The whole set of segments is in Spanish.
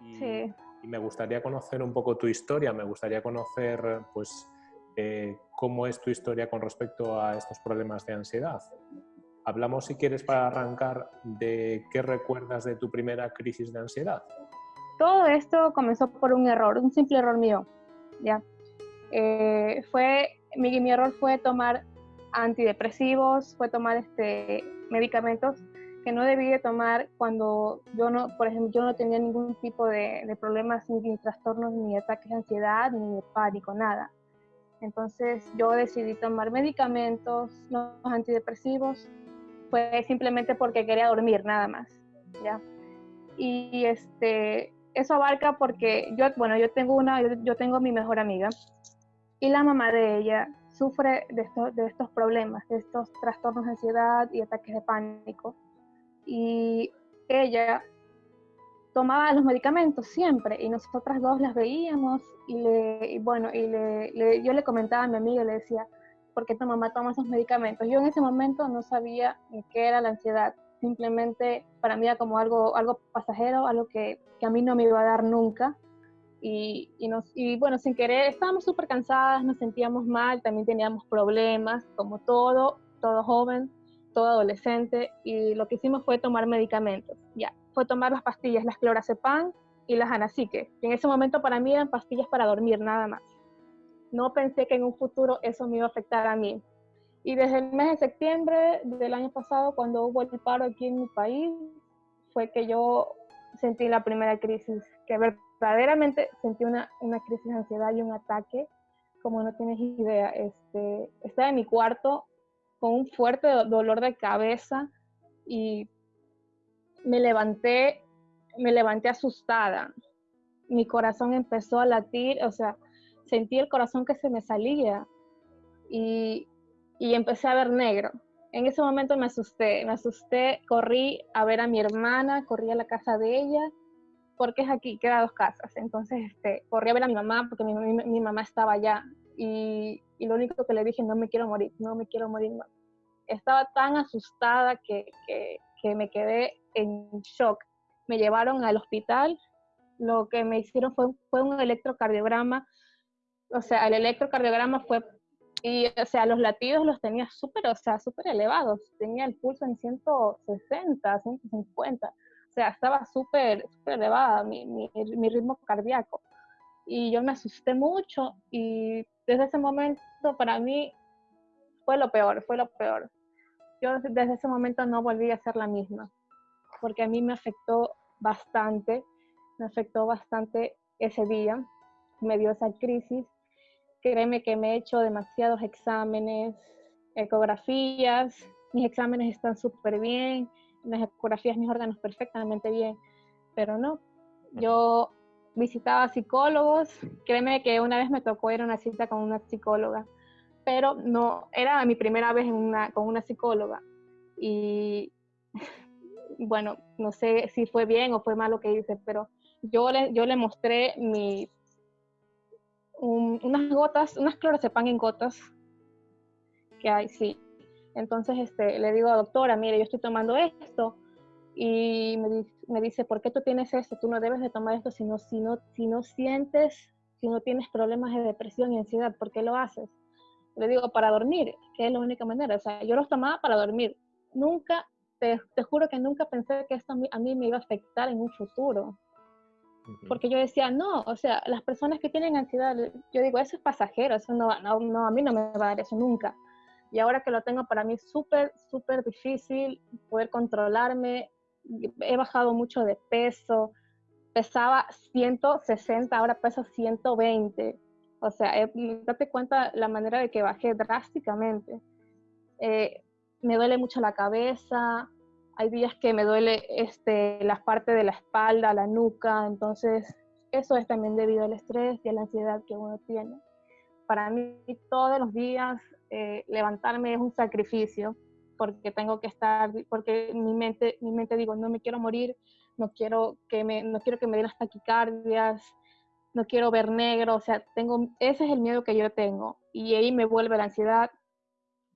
Y, Sí. y me gustaría conocer un poco tu historia, me gustaría conocer pues eh, cómo es tu historia con respecto a estos problemas de ansiedad. Hablamos, si quieres, para arrancar, de qué recuerdas de tu primera crisis de ansiedad. Todo esto comenzó por un error, un simple error mío. ¿ya? Eh, fue, mi, mi error fue tomar antidepresivos, fue tomar este, medicamentos que no debí de tomar cuando yo no, por ejemplo, yo no tenía ningún tipo de, de problemas, ni, ni trastornos, ni ataques de ansiedad, ni de pánico, nada. Entonces yo decidí tomar medicamentos, los antidepresivos, fue simplemente porque quería dormir, nada más, ¿ya? Y este, eso abarca porque yo, bueno, yo tengo una, yo, yo tengo mi mejor amiga y la mamá de ella sufre de estos, de estos problemas, de estos trastornos de ansiedad y ataques de pánico. Y ella tomaba los medicamentos siempre y nosotras dos las veíamos y, le, y bueno, y le, le, yo le comentaba a mi amiga le decía, ¿por qué tu mamá toma esos medicamentos? Yo en ese momento no sabía qué era la ansiedad, simplemente para mí era como algo, algo pasajero, algo que, que a mí no me iba a dar nunca. Y, y, nos, y bueno, sin querer, estábamos súper cansadas, nos sentíamos mal, también teníamos problemas, como todo, todo joven, todo adolescente, y lo que hicimos fue tomar medicamentos, ya, fue tomar las pastillas, las clorazepam y las anacique, que en ese momento para mí eran pastillas para dormir, nada más. No pensé que en un futuro eso me iba a afectar a mí. Y desde el mes de septiembre del año pasado, cuando hubo el paro aquí en mi país, fue que yo sentí la primera crisis, que verdaderamente sentí una, una crisis de ansiedad y un ataque, como no tienes idea. Este, estaba en mi cuarto con un fuerte dolor de cabeza y me levanté, me levanté asustada. Mi corazón empezó a latir, o sea, sentí el corazón que se me salía y, y empecé a ver negro. En ese momento me asusté, me asusté, corrí a ver a mi hermana, corrí a la casa de ella, porque es aquí, queda dos casas. Entonces, este, corrí a ver a mi mamá, porque mi, mi, mi mamá estaba allá. Y, y, lo único que le dije, no me quiero morir, no me quiero morir. Estaba tan asustada que, que, que me quedé en shock. Me llevaron al hospital, lo que me hicieron fue, fue un electrocardiograma. O sea, el electrocardiograma fue y, o sea, los latidos los tenía súper, o sea, súper elevados. Tenía el pulso en 160, 150. O sea, estaba súper, súper elevada mi, mi, mi, ritmo cardíaco. Y yo me asusté mucho y desde ese momento para mí fue lo peor, fue lo peor. Yo desde ese momento no volví a ser la misma, porque a mí me afectó bastante, me afectó bastante ese día, me dio esa crisis créeme que me he hecho demasiados exámenes, ecografías, mis exámenes están súper bien, las ecografías mis órganos perfectamente bien, pero no, yo visitaba psicólogos, créeme que una vez me tocó ir a una cita con una psicóloga, pero no, era mi primera vez en una, con una psicóloga. Y bueno, no sé si fue bien o fue mal lo que hice, pero yo le, yo le mostré mi un, unas gotas, unas clorazepam en gotas que hay, sí. Entonces este, le digo, doctora, mire, yo estoy tomando esto y me, me, dice, ¿por qué tú tienes esto? Tú no debes de tomar esto si no, si, no, si no sientes, si no tienes problemas de depresión y ansiedad, ¿por qué lo haces? Le digo, para dormir, que es la única manera. O sea, yo los tomaba para dormir. Nunca, te, te juro que nunca pensé que esto a mí, a mí me iba a afectar en un futuro porque yo decía, no, o sea, las personas que tienen ansiedad, yo digo, eso es pasajero, eso no, no, no, a mí no me va a dar eso nunca. Y ahora que lo tengo, para mí es súper, súper difícil poder controlarme. He bajado mucho de peso, pesaba 160, ahora peso 120. O sea, eh, date cuenta la manera de que bajé drásticamente. Eh, me duele mucho la cabeza, hay días que me duele este, la parte de la espalda, la nuca, entonces eso es también debido al estrés y a la ansiedad que uno tiene. Para mí todos los días eh, levantarme es un sacrificio porque tengo que estar, porque mi mente, mi mente digo, no me quiero morir, no quiero que me, no quiero que me den las taquicardias, no quiero ver negro, o sea, tengo, ese es el miedo que yo tengo y ahí me vuelve la ansiedad,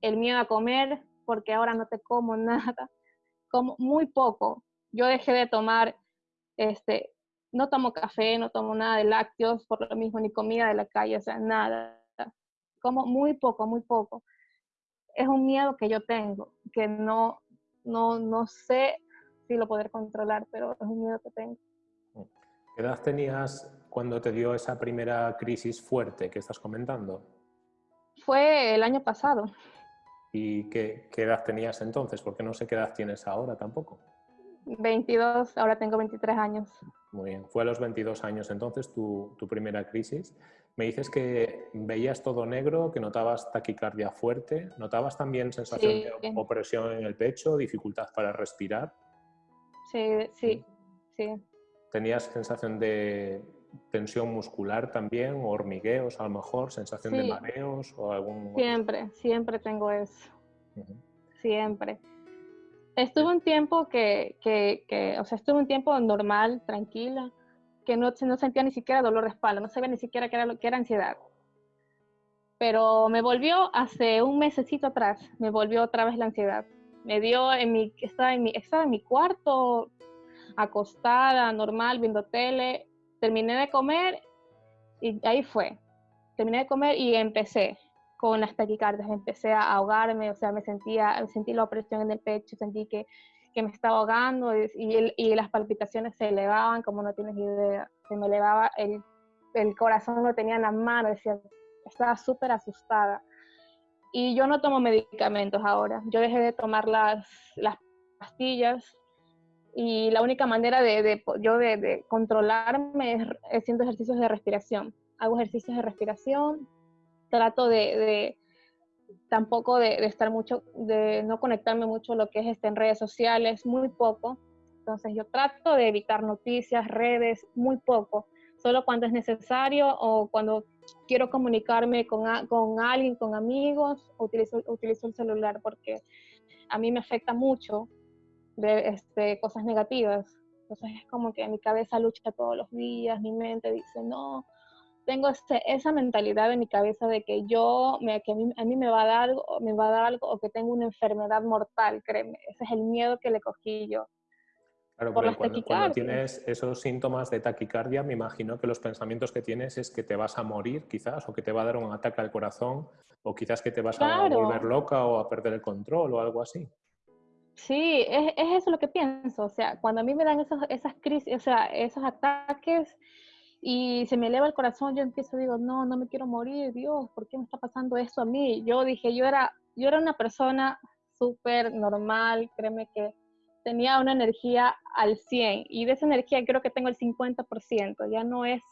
el miedo a comer porque ahora no te como nada, como muy poco. Yo dejé de tomar este, no tomo café, no tomo nada de lácteos, por lo mismo, ni comida de la calle, o sea, nada. Como muy poco, muy poco. Es un miedo que yo tengo, que no, no, no sé si lo poder controlar, pero es un miedo que tengo. ¿Qué edad tenías cuando te dio esa primera crisis fuerte que estás comentando? Fue el año pasado. ¿Y qué, qué edad tenías entonces? Porque no sé qué edad tienes ahora tampoco. 22, ahora tengo 23 años. Muy bien, fue a los 22 años entonces tu, tu, primera crisis. Me dices que veías todo negro, que notabas taquicardia fuerte, ¿notabas también sensación Sí. de opresión en el pecho, dificultad para respirar? Sí, sí, sí. ¿Tenías sensación de tensión muscular también, o hormigueos a lo mejor, sensación de mareos o algún... Siempre, siempre tengo eso, siempre. Estuve un tiempo que, que, que, o sea, estuve un tiempo normal, tranquila, que no, no sentía ni siquiera dolor de espalda, no sabía ni siquiera qué era lo que era ansiedad. Pero me volvió hace un mesecito atrás, me volvió otra vez la ansiedad. Me dio en mi, estaba en mi, estaba en mi cuarto, acostada, normal, viendo tele, terminé de comer y ahí fue. Terminé de comer y empecé con las taquicardias, empecé a ahogarme, o sea, me sentía, sentí la opresión en el pecho, sentí que, que me estaba ahogando y, y, y, las palpitaciones se elevaban, como no tienes idea, se me elevaba, el, el corazón lo tenía en la mano, decía, estaba súper asustada. Y yo no tomo medicamentos ahora, yo dejé de tomar las, las pastillas y la única manera de, de yo de, de, controlarme es haciendo ejercicios de respiración. Hago ejercicios de respiración, trato de, de tampoco de, de, estar mucho, de no conectarme mucho lo que es este, en redes sociales, muy poco. Entonces yo trato de evitar noticias, redes, muy poco. Solo cuando es necesario o cuando quiero comunicarme con, a, con alguien, con amigos, utilizo, utilizo el celular porque a mí me afecta mucho de este, cosas negativas. Entonces es como que mi cabeza lucha todos los días, mi mente dice, no, tengo ese, esa mentalidad en mi cabeza de que yo, me, que a mí, a mí, me va a dar algo, me va a dar algo o que tengo una enfermedad mortal, créeme. Ese es el miedo que le cogí yo. Claro, porque cuando, cuando, tienes esos síntomas de taquicardia, me imagino que los pensamientos que tienes es que te vas a morir quizás, o que te va a dar un ataque al corazón, o quizás que te vas claro. a volver loca o a perder el control o algo así. Sí, es, es, eso lo que pienso. O sea, cuando a mí me dan esos, esas crisis, o sea, esos ataques y se me eleva el corazón, yo empiezo, digo, no, no me quiero morir, Dios, ¿por qué me está pasando eso a mí? Yo dije, yo era, yo era una persona súper normal, créeme que tenía una energía al 100 y de esa energía creo que tengo el 50%, ya no es,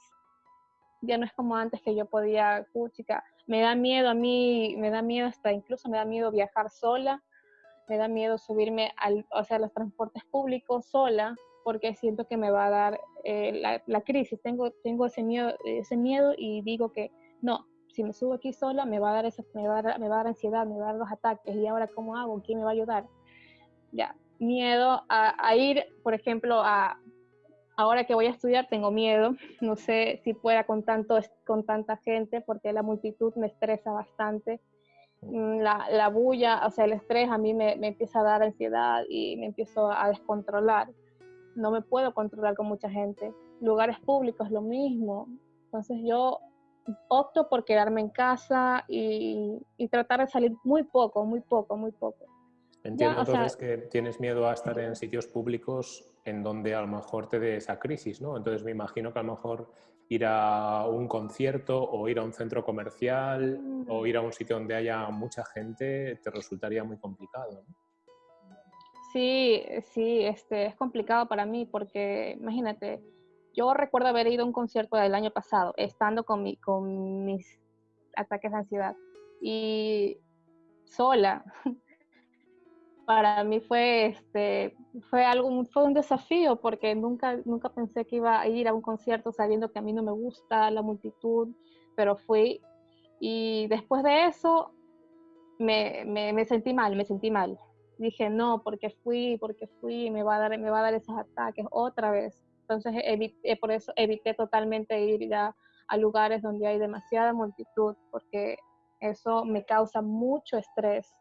ya no es como antes que yo podía, chica, me da miedo a mí, me da miedo hasta, incluso me da miedo viajar sola, me da miedo subirme al, o sea, a los transportes públicos sola, porque siento que me va a dar eh, la, crisis. Tengo, tengo ese, miedo, ese miedo y digo que no, si me subo aquí sola me va a dar, esa, me va a dar, me va a dar ansiedad, me va a dar los ataques. ¿Y ahora cómo hago? ¿Quién me va a ayudar? Ya, miedo a, a ir, por ejemplo, a... Ahora que voy a estudiar tengo miedo, no sé si pueda con, tanto, con tanta gente porque la multitud me estresa bastante la, la, bulla, o sea, el estrés a mí me, me, empieza a dar ansiedad y me empiezo a descontrolar. No me puedo controlar con mucha gente. Lugares públicos, lo mismo. Entonces yo opto por quedarme en casa y, y tratar de salir muy poco, muy poco, muy poco. Entiendo ya, entonces sea, que tienes miedo a estar en sitios públicos en donde a lo mejor te dé esa crisis, ¿no? Entonces me imagino que a lo mejor ir a un concierto o ir a un centro comercial mm. o ir a un sitio donde haya mucha gente te resultaría muy complicado. ¿no? Sí, sí, este, es complicado para mí porque imagínate, yo recuerdo haber ido a un concierto del año pasado, estando con, mi, con mis ataques de ansiedad y sola. Para mí fue, este, fue, algo, fue un desafío porque nunca, nunca pensé que iba a ir a un concierto sabiendo que a mí no me gusta la multitud, pero fui. Y después de eso me, me, me sentí mal, me sentí mal. Dije, no, porque fui, porque fui, me va a dar, me va a dar esos ataques otra vez. Entonces, evité, por eso evité totalmente ir a lugares donde hay demasiada multitud, porque eso me causa mucho estrés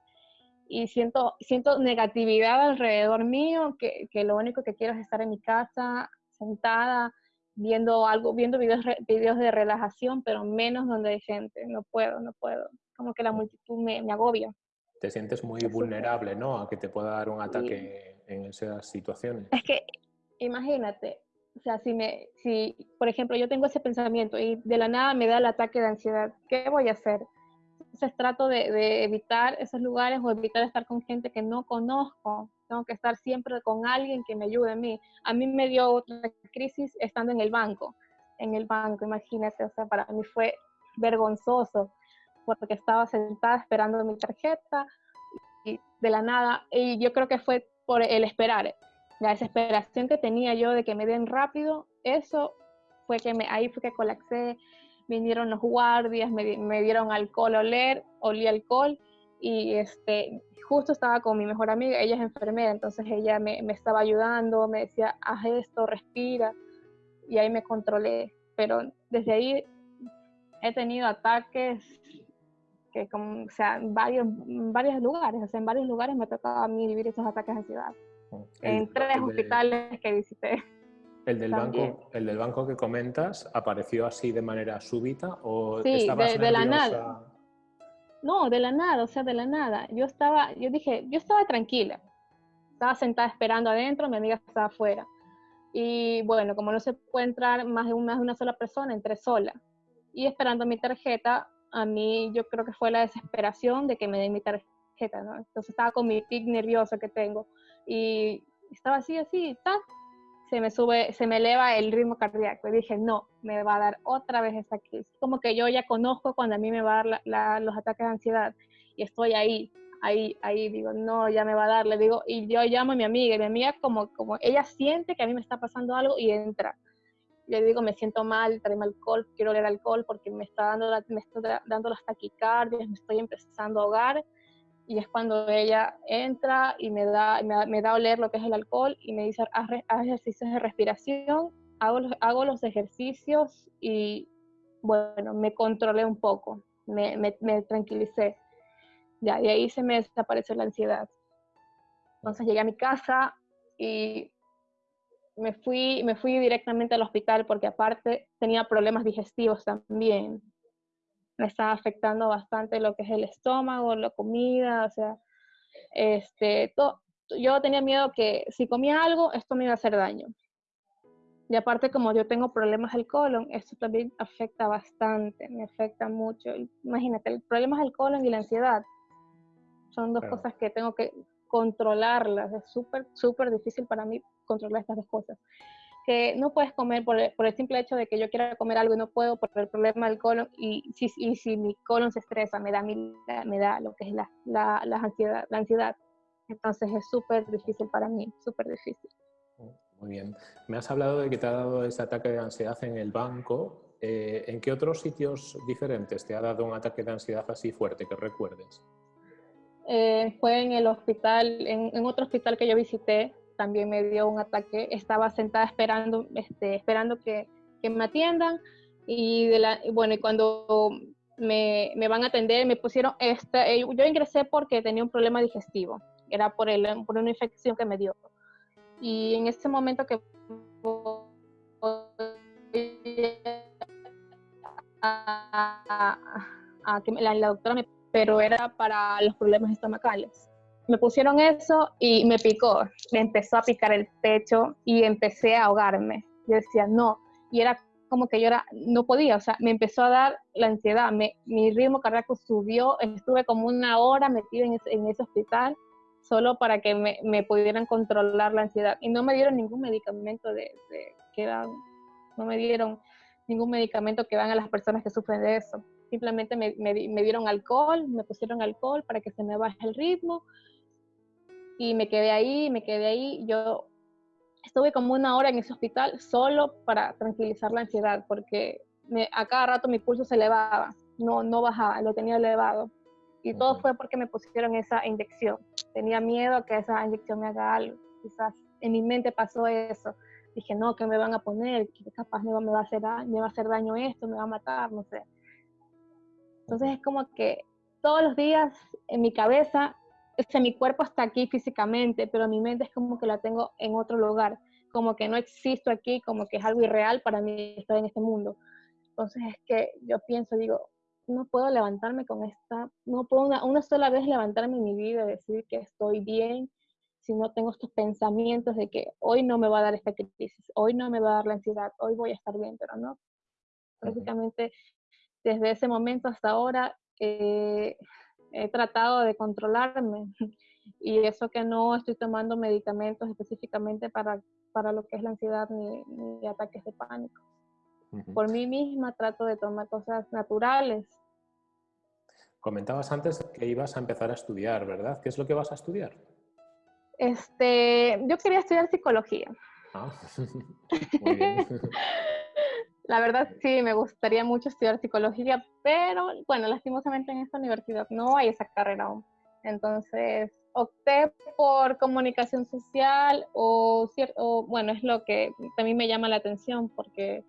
y siento, siento negatividad alrededor mío, que, que, lo único que quiero es estar en mi casa, sentada, viendo algo, viendo videos, videos de relajación, pero menos donde hay gente. No puedo, no puedo. Como que la multitud me agobia. Te sientes muy vulnerable, ¿no? A que te pueda dar un ataque en esas situaciones. Es que, imagínate, o sea, si, me, si, por ejemplo, yo tengo ese pensamiento y de la nada me da el ataque de ansiedad, ¿qué voy a hacer? Entonces trato de, de, evitar esos lugares o evitar estar con gente que no conozco. Tengo que estar siempre con alguien que me ayude a mí. A mí me dio otra crisis estando en el banco. En el banco, imagínate, o sea, para mí fue vergonzoso porque estaba sentada esperando mi tarjeta y de la nada, y yo creo que fue por el esperar, la desesperación que tenía yo de que me den rápido, eso fue que me, ahí fue que colapsé, vinieron los guardias, me, me dieron alcohol a oler, olí alcohol y este, justo estaba con mi mejor amiga, ella es enfermera, entonces ella me, me, estaba ayudando, me decía, haz esto, respira, y ahí me controlé. Pero desde ahí he tenido ataques que, como, o sea, varios, varios lugares, o sea, en varios lugares me ha tocado a mí vivir esos ataques de ansiedad en tres hospitales que visité. ¿El del, banco, ¿El del banco que comentas apareció así de manera súbita o sí, estabas de, la nada? No, de la nada, o sea, de la nada. Yo estaba, yo dije, yo estaba tranquila. Estaba sentada esperando adentro, mi amiga estaba afuera. Y bueno, como no se puede entrar más de, más de una sola persona, entré sola. Y esperando mi tarjeta, a mí yo creo que fue la desesperación de que me den mi tarjeta, ¿no? Entonces estaba con mi tic nervioso que tengo y estaba así, así, ¡ta! se me sube, se me eleva el ritmo cardíaco. Y dije, no, me va a dar otra vez esta crisis. Como que yo ya conozco cuando a mí me va a dar los ataques de ansiedad y estoy ahí, ahí, ahí, digo, no, ya me va a dar, le digo, y yo llamo a mi amiga, y mi amiga como, como, ella siente que a mí me está pasando algo y entra. Le digo, me siento mal, tráeme alcohol, quiero oler alcohol porque me está dando, me está dando las taquicardias, me estoy empezando a ahogar y es cuando ella entra y me da, me da, a oler lo que es el alcohol y me dice, haz, ejercicios de respiración, hago los, hago los ejercicios y bueno, me controlé un poco, me, me, tranquilicé. Ya, y ahí se me desapareció la ansiedad. Entonces llegué a mi casa y me fui, me fui directamente al hospital porque aparte tenía problemas digestivos también me estaba afectando bastante lo que es el estómago, la comida, o sea, este, yo tenía miedo que si comía algo, esto me iba a hacer daño. Y aparte, como yo tengo problemas del colon, esto también afecta bastante, me afecta mucho. Imagínate, el problema del colon y la ansiedad son dos cosas que tengo que controlarlas. Es súper, súper difícil para mí controlar estas dos cosas que no puedes comer por el, simple hecho de que yo quiera comer algo y no puedo por el problema del colon y si, y si mi colon se estresa me da, me da lo que es la, la, la ansiedad, la ansiedad. Entonces es súper difícil para mí, súper difícil. Muy bien. Me has hablado de que te ha dado ese ataque de ansiedad en el banco. Eh, ¿En qué otros sitios diferentes te ha dado un ataque de ansiedad así fuerte que recuerdes? Eh, fue en el hospital, en, en otro hospital que yo visité, también me dio un ataque. Estaba sentada esperando, este, esperando que, que me atiendan y de la, bueno, y cuando me, me, van a atender, me pusieron, esta, eh, yo ingresé porque tenía un problema digestivo, era por, el, por una infección que me dio. Y en ese momento que a, a, que la, la doctora me, pero era para los problemas estomacales me pusieron eso y me picó, me empezó a picar el pecho y empecé a ahogarme. Yo decía, no, y era como que yo no podía, o sea, me empezó a dar la ansiedad, mi ritmo cardíaco subió, estuve como una hora metida en ese, hospital solo para que me, pudieran controlar la ansiedad. Y no me dieron ningún medicamento de, de, que dan, no me dieron ningún medicamento que dan a las personas que sufren de eso. Simplemente me, me, me dieron alcohol, me pusieron alcohol para que se me baje el ritmo y me quedé ahí, me quedé ahí. Yo estuve como una hora en ese hospital solo para tranquilizar la ansiedad, porque me, a cada rato mi pulso se elevaba, no, no bajaba, lo tenía elevado. Y todo fue porque me pusieron esa inyección. Tenía miedo a que esa inyección me haga algo. Quizás en mi mente pasó eso. Dije, no, que me van a poner? que capaz me va, me va, a hacer, me va a hacer daño esto? ¿Me va a matar? No sé. Entonces es como que todos los días en mi cabeza mi cuerpo está aquí físicamente, pero mi mente es como que la tengo en otro lugar. como que no existo aquí, como que es algo irreal para mí estar en este mundo. Entonces es que yo pienso, digo, no puedo levantarme con esta, no puedo una, una sola vez levantarme en mi vida y decir que estoy bien si no tengo estos pensamientos de que hoy no me va a dar esta crisis, hoy no me va a dar la ansiedad, hoy voy a estar bien, pero no. Prácticamente desde ese momento hasta ahora eh, he tratado de controlarme y eso que no estoy tomando medicamentos específicamente para, para lo que es la ansiedad ni, ni ataques de pánico. Por mí misma trato de tomar cosas naturales. Comentabas antes que ibas a empezar a estudiar, ¿verdad? ¿Qué es lo que vas a estudiar? Este, yo quería estudiar psicología. Ah, muy bien. La verdad sí, me gustaría mucho estudiar psicología, pero bueno, lastimosamente en esta universidad no hay esa carrera aún. Entonces opté por comunicación social o, o bueno, es lo que también me llama la atención porque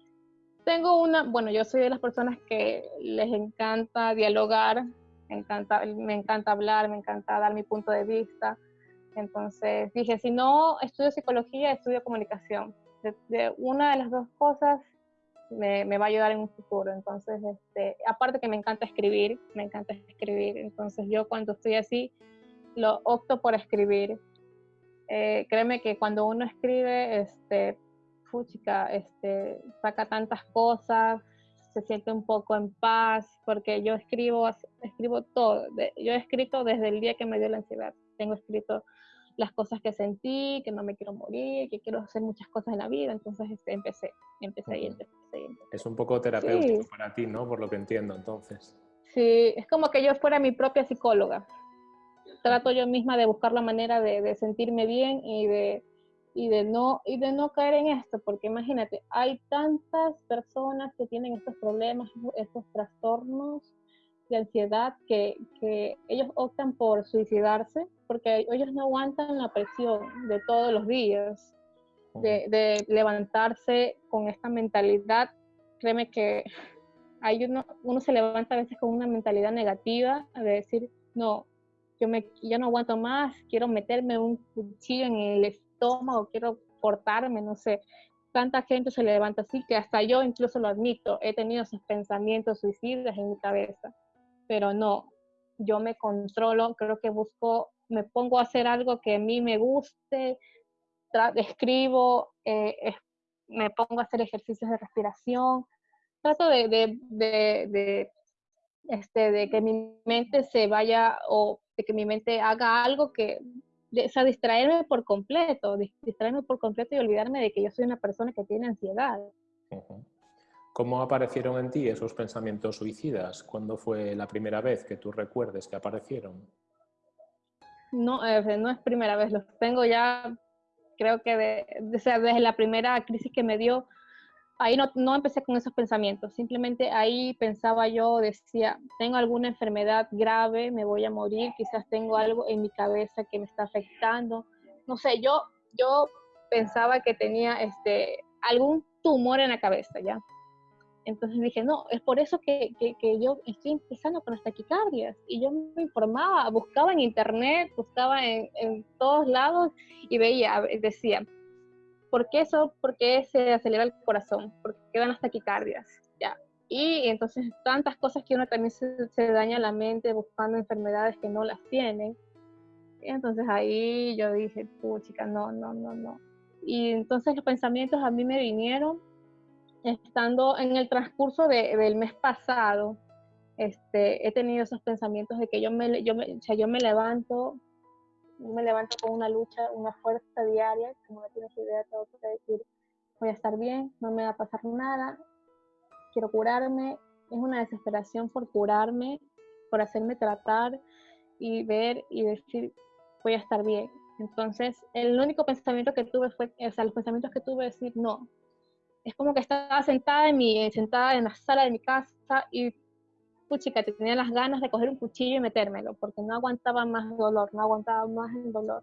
tengo una, bueno, yo soy de las personas que les encanta dialogar, me encanta, me encanta hablar, me encanta dar mi punto de vista. Entonces dije, si no estudio psicología, estudio comunicación. De, una de las dos cosas me, va a ayudar en un futuro. Entonces, este, aparte que me encanta escribir, me encanta escribir. Entonces yo cuando estoy así, lo opto por escribir. Eh, créeme que cuando uno escribe, este, fuchica, este, saca tantas cosas, se siente un poco en paz, porque yo escribo, escribo todo. Yo he escrito desde el día que me dio la ansiedad. Tengo escrito las cosas que sentí, que no me quiero morir, que quiero hacer muchas cosas en la vida. Entonces este, empecé, empecé, y empecé, Es un poco terapéutico para ti, ¿no? Por lo que entiendo, entonces. Sí, es como que yo fuera mi propia psicóloga. Trato yo misma de buscar la manera de, de sentirme bien y de, y de no y de no caer en esto, porque imagínate, hay tantas personas que tienen estos problemas, estos trastornos de ansiedad que, que ellos optan por suicidarse porque ellos no aguantan la presión de todos los días, de, de levantarse con esta mentalidad. Créeme que hay uno, uno se levanta a veces con una mentalidad negativa de decir, no, yo, me, yo no aguanto más, quiero meterme un cuchillo en el estómago, quiero cortarme, no sé. Tanta gente se levanta así que hasta yo incluso lo admito, he tenido esos pensamientos suicidas en mi cabeza, pero no, yo me controlo, creo que busco, me pongo a hacer algo que a mí me guste, escribo, eh, me pongo a hacer ejercicios de respiración, trato este, de que mi mente se vaya o de que mi mente haga algo que sea, distraerme por completo, distraerme por completo y olvidarme de que yo soy una persona que tiene ansiedad. ¿Cómo aparecieron en ti esos pensamientos suicidas? ¿Cuándo fue la primera vez que tú recuerdes que aparecieron? No, eh, no es primera vez, los tengo ya, creo que de, desde la primera crisis que me dio, ahí no, no empecé con esos pensamientos, simplemente ahí pensaba yo, decía, tengo alguna enfermedad grave, me voy a morir, quizás tengo algo en mi cabeza que me está afectando, no sé, yo, yo pensaba que tenía este, algún tumor en la cabeza, ¿ya? Entonces dije, no, es por eso que, que, que, yo estoy empezando con las taquicardias. Y yo me informaba, buscaba en internet, buscaba en, en todos lados y veía, decía, ¿Por qué eso? ¿Por qué se acelera el corazón? ¿Por qué dan las taquicardias? Ya. Y entonces tantas cosas que uno también se, se daña la mente buscando enfermedades que no las tienen. Y entonces ahí yo dije, puchica, no, no, no, no. Y entonces los pensamientos a mí me vinieron estando en el transcurso de, del mes pasado. Este, he tenido esos pensamientos de que yo me, yo me, o sea, yo me levanto me levanto con una lucha, una fuerza diaria, como no tienes idea, tengo que decir, voy a estar bien, no me va a pasar nada, quiero curarme, es una desesperación por curarme, por hacerme tratar y ver y decir, voy a estar bien. Entonces, el único pensamiento que tuve fue, o sea, los pensamientos que tuve decir, no. Es como que estaba sentada en, mi, sentada en la sala de mi casa y puchica, te tenía las ganas de coger un cuchillo y metérmelo, porque no aguantaba más dolor, no aguantaba más el dolor.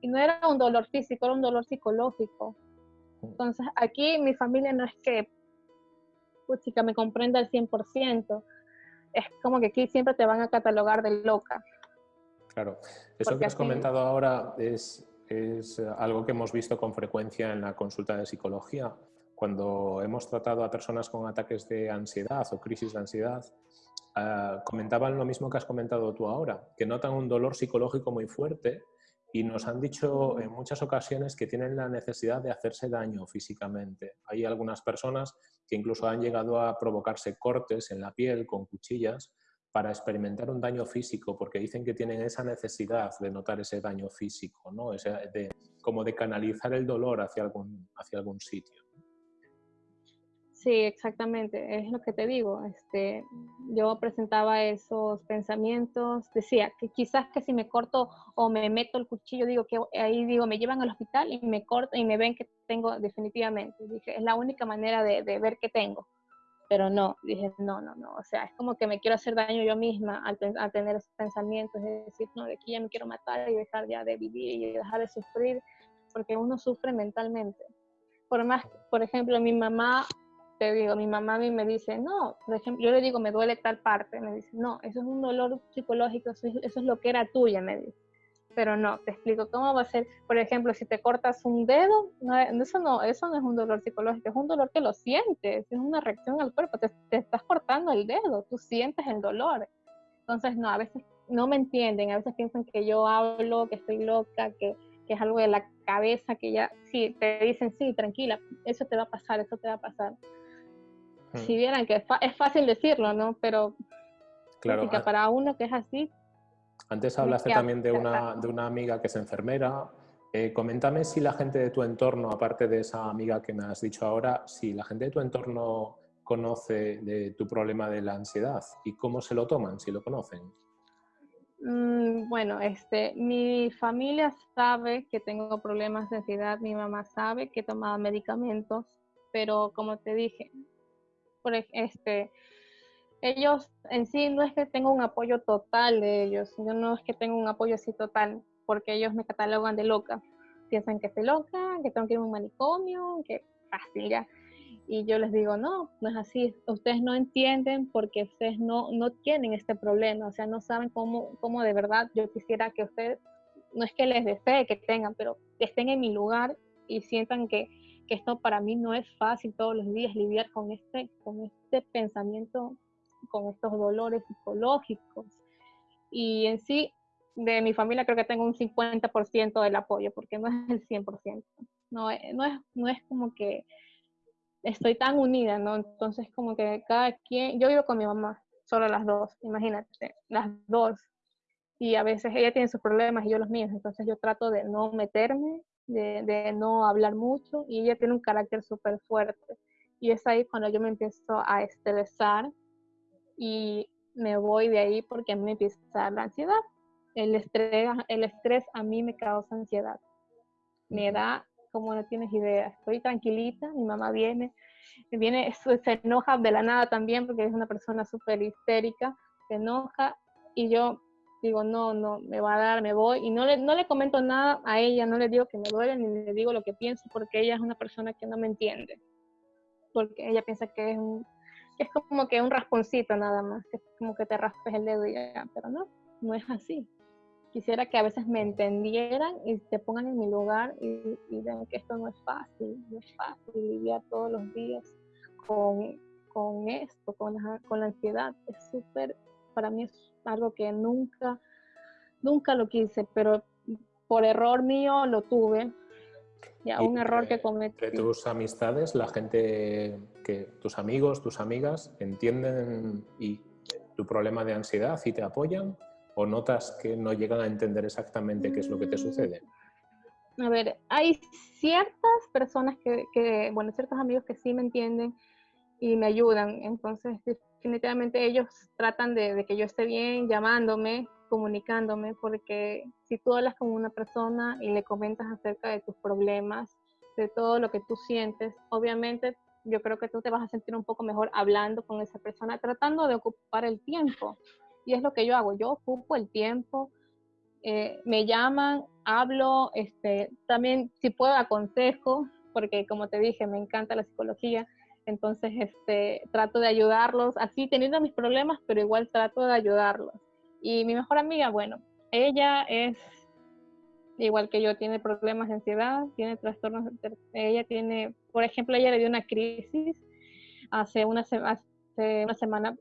Y no era un dolor físico, era un dolor psicológico. Entonces, aquí mi familia no es que, puchica, me comprenda al 100%. Es como que aquí siempre te van a catalogar de loca. Claro. Eso que has comentado ahora es es algo que hemos visto con frecuencia en la consulta de psicología. Cuando hemos tratado a personas con ataques de ansiedad o crisis de ansiedad, ah, comentaban lo mismo que has comentado tú ahora, que notan un dolor psicológico muy fuerte y nos han dicho en muchas ocasiones que tienen la necesidad de hacerse daño físicamente. Hay algunas personas que incluso han llegado a provocarse cortes en la piel con cuchillas para experimentar un daño físico, porque dicen que tienen esa necesidad de notar ese daño físico, ¿no? de, como de canalizar el dolor hacia algún, hacia algún sitio. Sí, exactamente, es lo que te digo. Este, yo presentaba esos pensamientos, decía que quizás que si me corto o me meto el cuchillo, digo que ahí digo, me llevan al hospital y me corto y me ven que tengo definitivamente. Dije, es la única manera de, de ver que tengo. Pero no, dije, no, no, no. O sea, es como que me quiero hacer daño yo misma al, al tener esos pensamientos, de decir, no, de aquí ya me quiero matar y dejar ya de vivir y dejar de sufrir, porque uno sufre mentalmente. Por más, por ejemplo, mi mamá te digo, mi mamá a mí me dice, no, por ejemplo, yo le digo, me duele tal parte, me dice, no, eso es un dolor psicológico, eso es, lo que era tuya, me dice. Pero no, te explico cómo va a ser, por ejemplo, si te cortas un dedo, no, eso, no, eso no es un dolor psicológico, es un dolor que lo sientes, es una reacción al cuerpo, te, te estás cortando el dedo, tú sientes el dolor. Entonces, no, a veces no me entienden, a veces piensan que yo hablo, que estoy loca, que, que es algo de la cabeza, que ya, sí, te dicen, sí, tranquila, eso te va a pasar, eso te va a pasar si vieran que es, fácil decirlo, ¿no? Pero claro, para uno que es así. Antes hablaste también de una, de una amiga que es enfermera. Eh, coméntame si la gente de tu entorno, aparte de esa amiga que me has dicho ahora, si la gente de tu entorno conoce de tu problema de la ansiedad y cómo se lo toman, si lo conocen. Mm, bueno, este, mi familia sabe que tengo problemas de ansiedad, mi mamá sabe que tomaba medicamentos, pero como te dije, por este, ellos en sí no es que tenga un apoyo total de ellos, yo no es que tenga un apoyo así total, porque ellos me catalogan de loca. Piensan que estoy loca, que tengo que ir a un manicomio, que ya. Y yo les digo, no, no es así. Ustedes no entienden porque ustedes no, no tienen este problema, o sea, no saben cómo, cómo de verdad yo quisiera que ustedes, no es que les desee que tengan, pero que estén en mi lugar y sientan que, que esto para mí no es fácil todos los días lidiar con este, con este pensamiento, con estos dolores psicológicos. Y en sí, de mi familia creo que tengo un 50% del apoyo, porque no es el 100%. No, eh, no, es, no es como que estoy tan unida, ¿no? Entonces como que cada quien, yo vivo con mi mamá, solo las dos, imagínate, las dos. Y a veces ella tiene sus problemas y yo los míos, entonces yo trato de no meterme de, no hablar mucho y ella tiene un carácter súper fuerte. Y es ahí cuando yo me empiezo a estresar y me voy de ahí porque a mí me empieza la ansiedad. El estrés, el estrés a mí me causa ansiedad. Me da, como no tienes idea, estoy tranquilita, mi mamá viene, viene, se enoja de la nada también porque es una persona súper histérica, se enoja y yo digo, no, no, me va a dar, me voy, y no le, no le comento nada a ella, no le digo que me duele, ni le digo lo que pienso, porque ella es una persona que no me entiende, porque ella piensa que es un, es como que un rasponcito nada más, que es como que te raspes el dedo y ya, pero no, no es así. Quisiera que a veces me entendieran y te pongan en mi lugar y, y vean que esto no es fácil, no es fácil lidiar todos los días con, con esto, con la, con la ansiedad, es súper, para mí es algo que nunca, nunca lo quise, pero por error mío lo tuve. Ya, un error que cometí. De tus amistades, la gente que tus amigos, tus amigas entienden y tu problema de ansiedad y te apoyan o notas que no llegan a entender exactamente qué es lo que te mm. sucede? A ver, hay ciertas personas que, que, bueno, ciertos amigos que sí me entienden y me ayudan, entonces definitivamente ellos tratan de, que yo esté bien llamándome, comunicándome, porque si tú hablas con una persona y le comentas acerca de tus problemas, de todo lo que tú sientes, obviamente yo creo que tú te vas a sentir un poco mejor hablando con esa persona, tratando de ocupar el tiempo. Y es lo que yo hago, yo ocupo el tiempo, eh, me llaman, hablo, este, también si puedo aconsejo, porque como te dije, me encanta la psicología, entonces, este, trato de ayudarlos, así teniendo mis problemas, pero igual trato de ayudarlos. Y mi mejor amiga, bueno, ella es igual que yo, tiene problemas de ansiedad, tiene trastornos, ella tiene, por ejemplo, ella le dio una crisis hace una, semana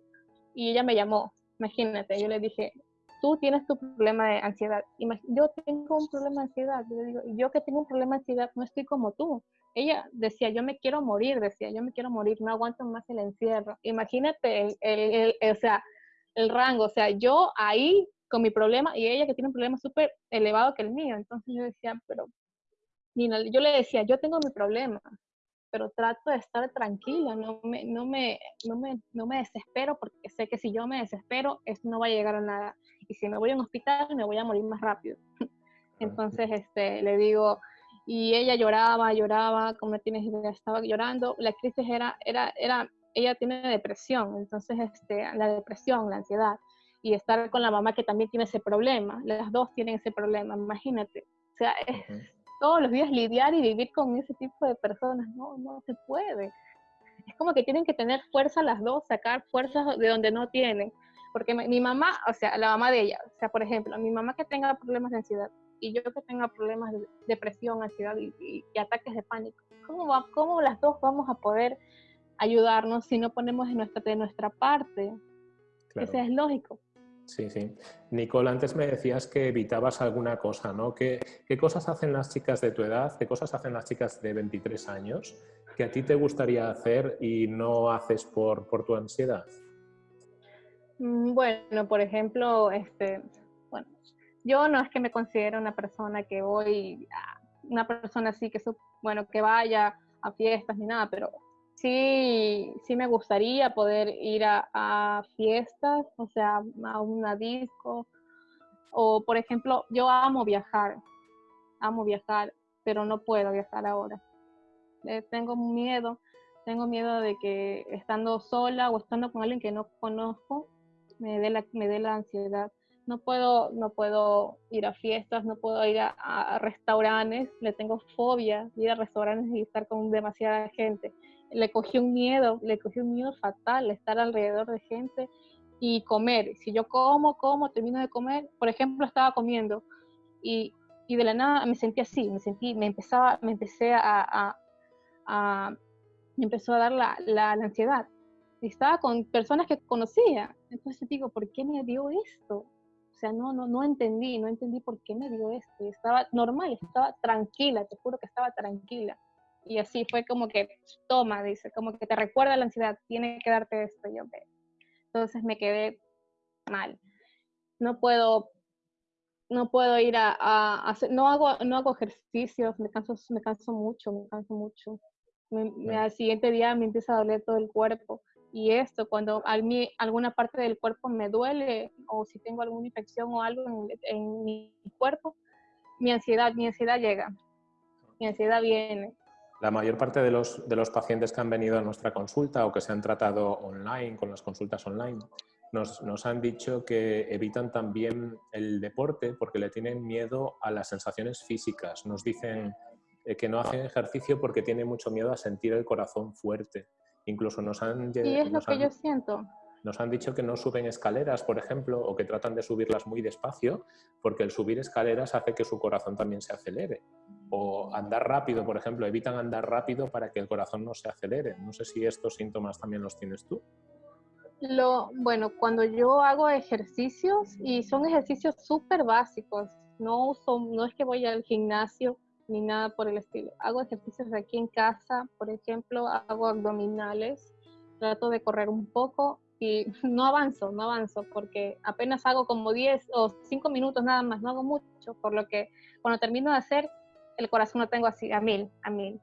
y ella me llamó, imagínate, yo le dije, tú tienes tu problema de ansiedad, yo tengo un problema de ansiedad, yo digo, yo que tengo un problema de ansiedad no estoy como tú. Ella decía, yo me quiero morir, decía, yo me quiero morir, no aguanto más el encierro. Imagínate el, el, el, o sea, el rango, o sea, yo ahí con mi problema y ella que tiene un problema súper elevado que el mío. Entonces yo decía, pero, Nina, yo le decía, yo tengo mi problema, pero trato de estar tranquila, no me, no me, no me, no me desespero porque sé que si yo me desespero, eso no va a llegar a nada. Y si me voy a un hospital, me voy a morir más rápido. Entonces, este, le digo, y ella lloraba, lloraba, como tienes idea, estaba llorando. La crisis era, era, era, ella tiene depresión, entonces, este, la depresión, la ansiedad y estar con la mamá que también tiene ese problema. Las dos tienen ese problema, imagínate. O sea, es todos los días lidiar y vivir con ese tipo de personas. No, no se puede. Es como que tienen que tener fuerza las dos, sacar fuerzas de donde no tienen. Porque mi mamá, o sea, la mamá de ella, o sea, por ejemplo, mi mamá que tenga problemas de ansiedad y yo que tenga problemas de depresión, ansiedad y, ataques de pánico, ¿cómo, va, ¿cómo las dos vamos a poder ayudarnos si no ponemos de nuestra, de nuestra parte? Eso es lógico. Sí, sí. Nicole, antes me decías que evitabas alguna cosa, ¿no? ¿Qué, cosas hacen las chicas de tu edad, qué cosas hacen las chicas de 23 años que a ti te gustaría hacer y no haces por, por tu ansiedad? Mm, bueno, por ejemplo, este, bueno, yo no es que me considere una persona que voy, una persona así que, bueno, que vaya a fiestas ni nada, pero sí, sí me gustaría poder ir a, fiestas, o sea, a una disco. O, por ejemplo, yo amo viajar, amo viajar, pero no puedo viajar ahora. Eh, tengo miedo, tengo miedo de que estando sola o estando con alguien que no conozco, me dé la, me dé la ansiedad. No puedo, no puedo ir a fiestas, no puedo ir a, a restaurantes, le tengo fobia ir a restaurantes y estar con demasiada gente le cogí un miedo, le cogí un miedo fatal estar alrededor de gente y comer. Si yo como, como, termino de comer, por ejemplo, estaba comiendo y, y de la nada me sentí así, me sentí, me empezaba, me empecé a, a, me empezó a dar la, la, ansiedad. estaba con personas que conocía. Entonces digo, ¿por qué me dio esto? O sea, no, no, no entendí, no entendí por qué me dio esto. Estaba normal, estaba tranquila, te juro que estaba tranquila y así fue como que, toma, dice, como que te recuerda la ansiedad, tiene que darte esto. Yo, Entonces me quedé mal. No puedo, no puedo ir a, hacer, no hago, no hago ejercicios, me canso, me canso mucho, me canso mucho. al siguiente día me empieza a doler todo el cuerpo. Y esto, cuando a mí alguna parte del cuerpo me duele o si tengo alguna infección o algo en, en mi cuerpo, mi ansiedad, mi ansiedad llega. Mi ansiedad viene la mayor parte de los, de los pacientes que han venido a nuestra consulta o que se han tratado online, con las consultas online, nos, nos, han dicho que evitan también el deporte porque le tienen miedo a las sensaciones físicas. Nos dicen eh, que no hacen ejercicio porque tienen mucho miedo a sentir el corazón fuerte. Incluso nos han... Y es lo que yo siento. Nos han dicho que no suben escaleras, por ejemplo, o que tratan de subirlas muy despacio, porque el subir escaleras hace que su corazón también se acelere. O andar rápido, por ejemplo, evitan andar rápido para que el corazón no se acelere. No sé si estos síntomas también los tienes tú. Lo, bueno, cuando yo hago ejercicios, y son ejercicios súper básicos, no, son, no es que voy al gimnasio ni nada por el estilo. Hago ejercicios aquí en casa, por ejemplo, hago abdominales, trato de correr un poco y no avanzo, no avanzo, porque apenas hago como 10 o 5 minutos nada más, no hago mucho, por lo que cuando termino de hacer, el corazón lo tengo así, a mil, a mil.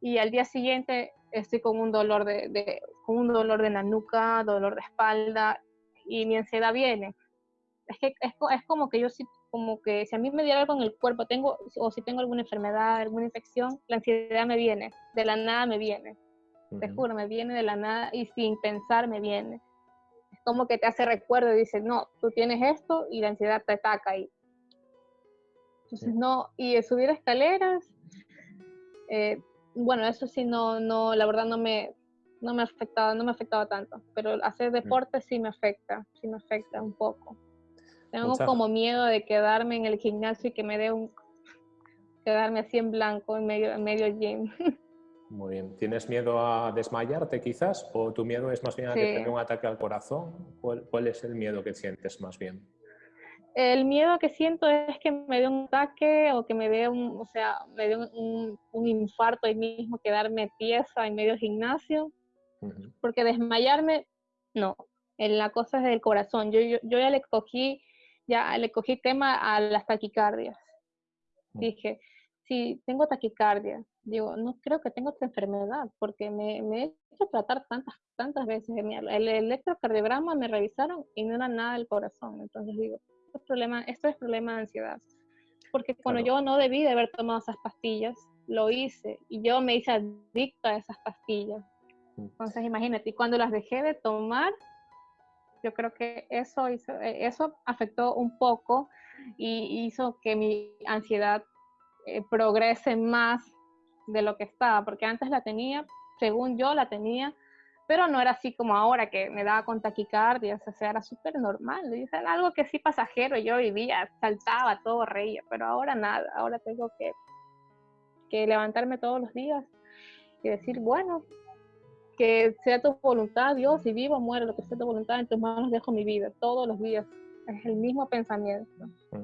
Y al día siguiente estoy con un dolor de, con un dolor de la nuca, dolor de espalda, y mi ansiedad viene. Es que es, es como que yo sí, como que si a mí me diera algo en el cuerpo, tengo, o si tengo alguna enfermedad, alguna infección, la ansiedad me viene, de la nada me viene. Te juro, me viene de la nada y sin pensar me viene. Es como que te hace recuerdo y dice, no, tú tienes esto y la ansiedad te ataca ahí. Entonces, no, y subir escaleras, eh, bueno, eso sí, no, no, la verdad no me, no me afectaba, no me afectaba tanto, pero hacer deporte sí me afecta, sí me afecta un poco. Tengo como miedo de quedarme en el gimnasio y que me dé un... quedarme así en blanco en medio, en medio gym. Muy bien. ¿Tienes miedo a desmayarte quizás? ¿O tu miedo es más bien a que tenga un ataque al corazón? ¿Cuál, es el miedo que sientes más bien? El miedo que siento es que me dé un ataque o que me dé un, o sea, me dé un, infarto ahí mismo, quedarme tiesa en medio gimnasio. Porque desmayarme, no. En la cosa es del corazón. Yo, yo, yo, ya le cogí, ya le cogí tema a las taquicardias. Mm. Dije, si tengo taquicardia, digo, no creo que tenga otra enfermedad, porque me, me, he hecho tratar tantas, tantas veces. El electrocardiograma me revisaron y no era nada del corazón. Entonces digo, esto es problema, esto es problema de ansiedad. Porque cuando yo no debí de haber tomado esas pastillas, lo hice y yo me hice adicta a esas pastillas. Mm. Entonces imagínate, y cuando las dejé de tomar, yo creo que eso, hizo, eh, eso afectó un poco y hizo que mi ansiedad eh, progrese más de lo que estaba, porque antes la tenía, según yo la tenía, pero no era así como ahora que me daba con taquicardia, o sea, era súper normal, era algo que sí pasajero, yo vivía, saltaba, todo reía, pero ahora nada, ahora tengo que, que levantarme todos los días y decir, bueno, que sea tu voluntad, Dios, si vivo, muero, lo que sea tu voluntad, en tus manos dejo mi vida, todos los días, es el mismo pensamiento. Mm.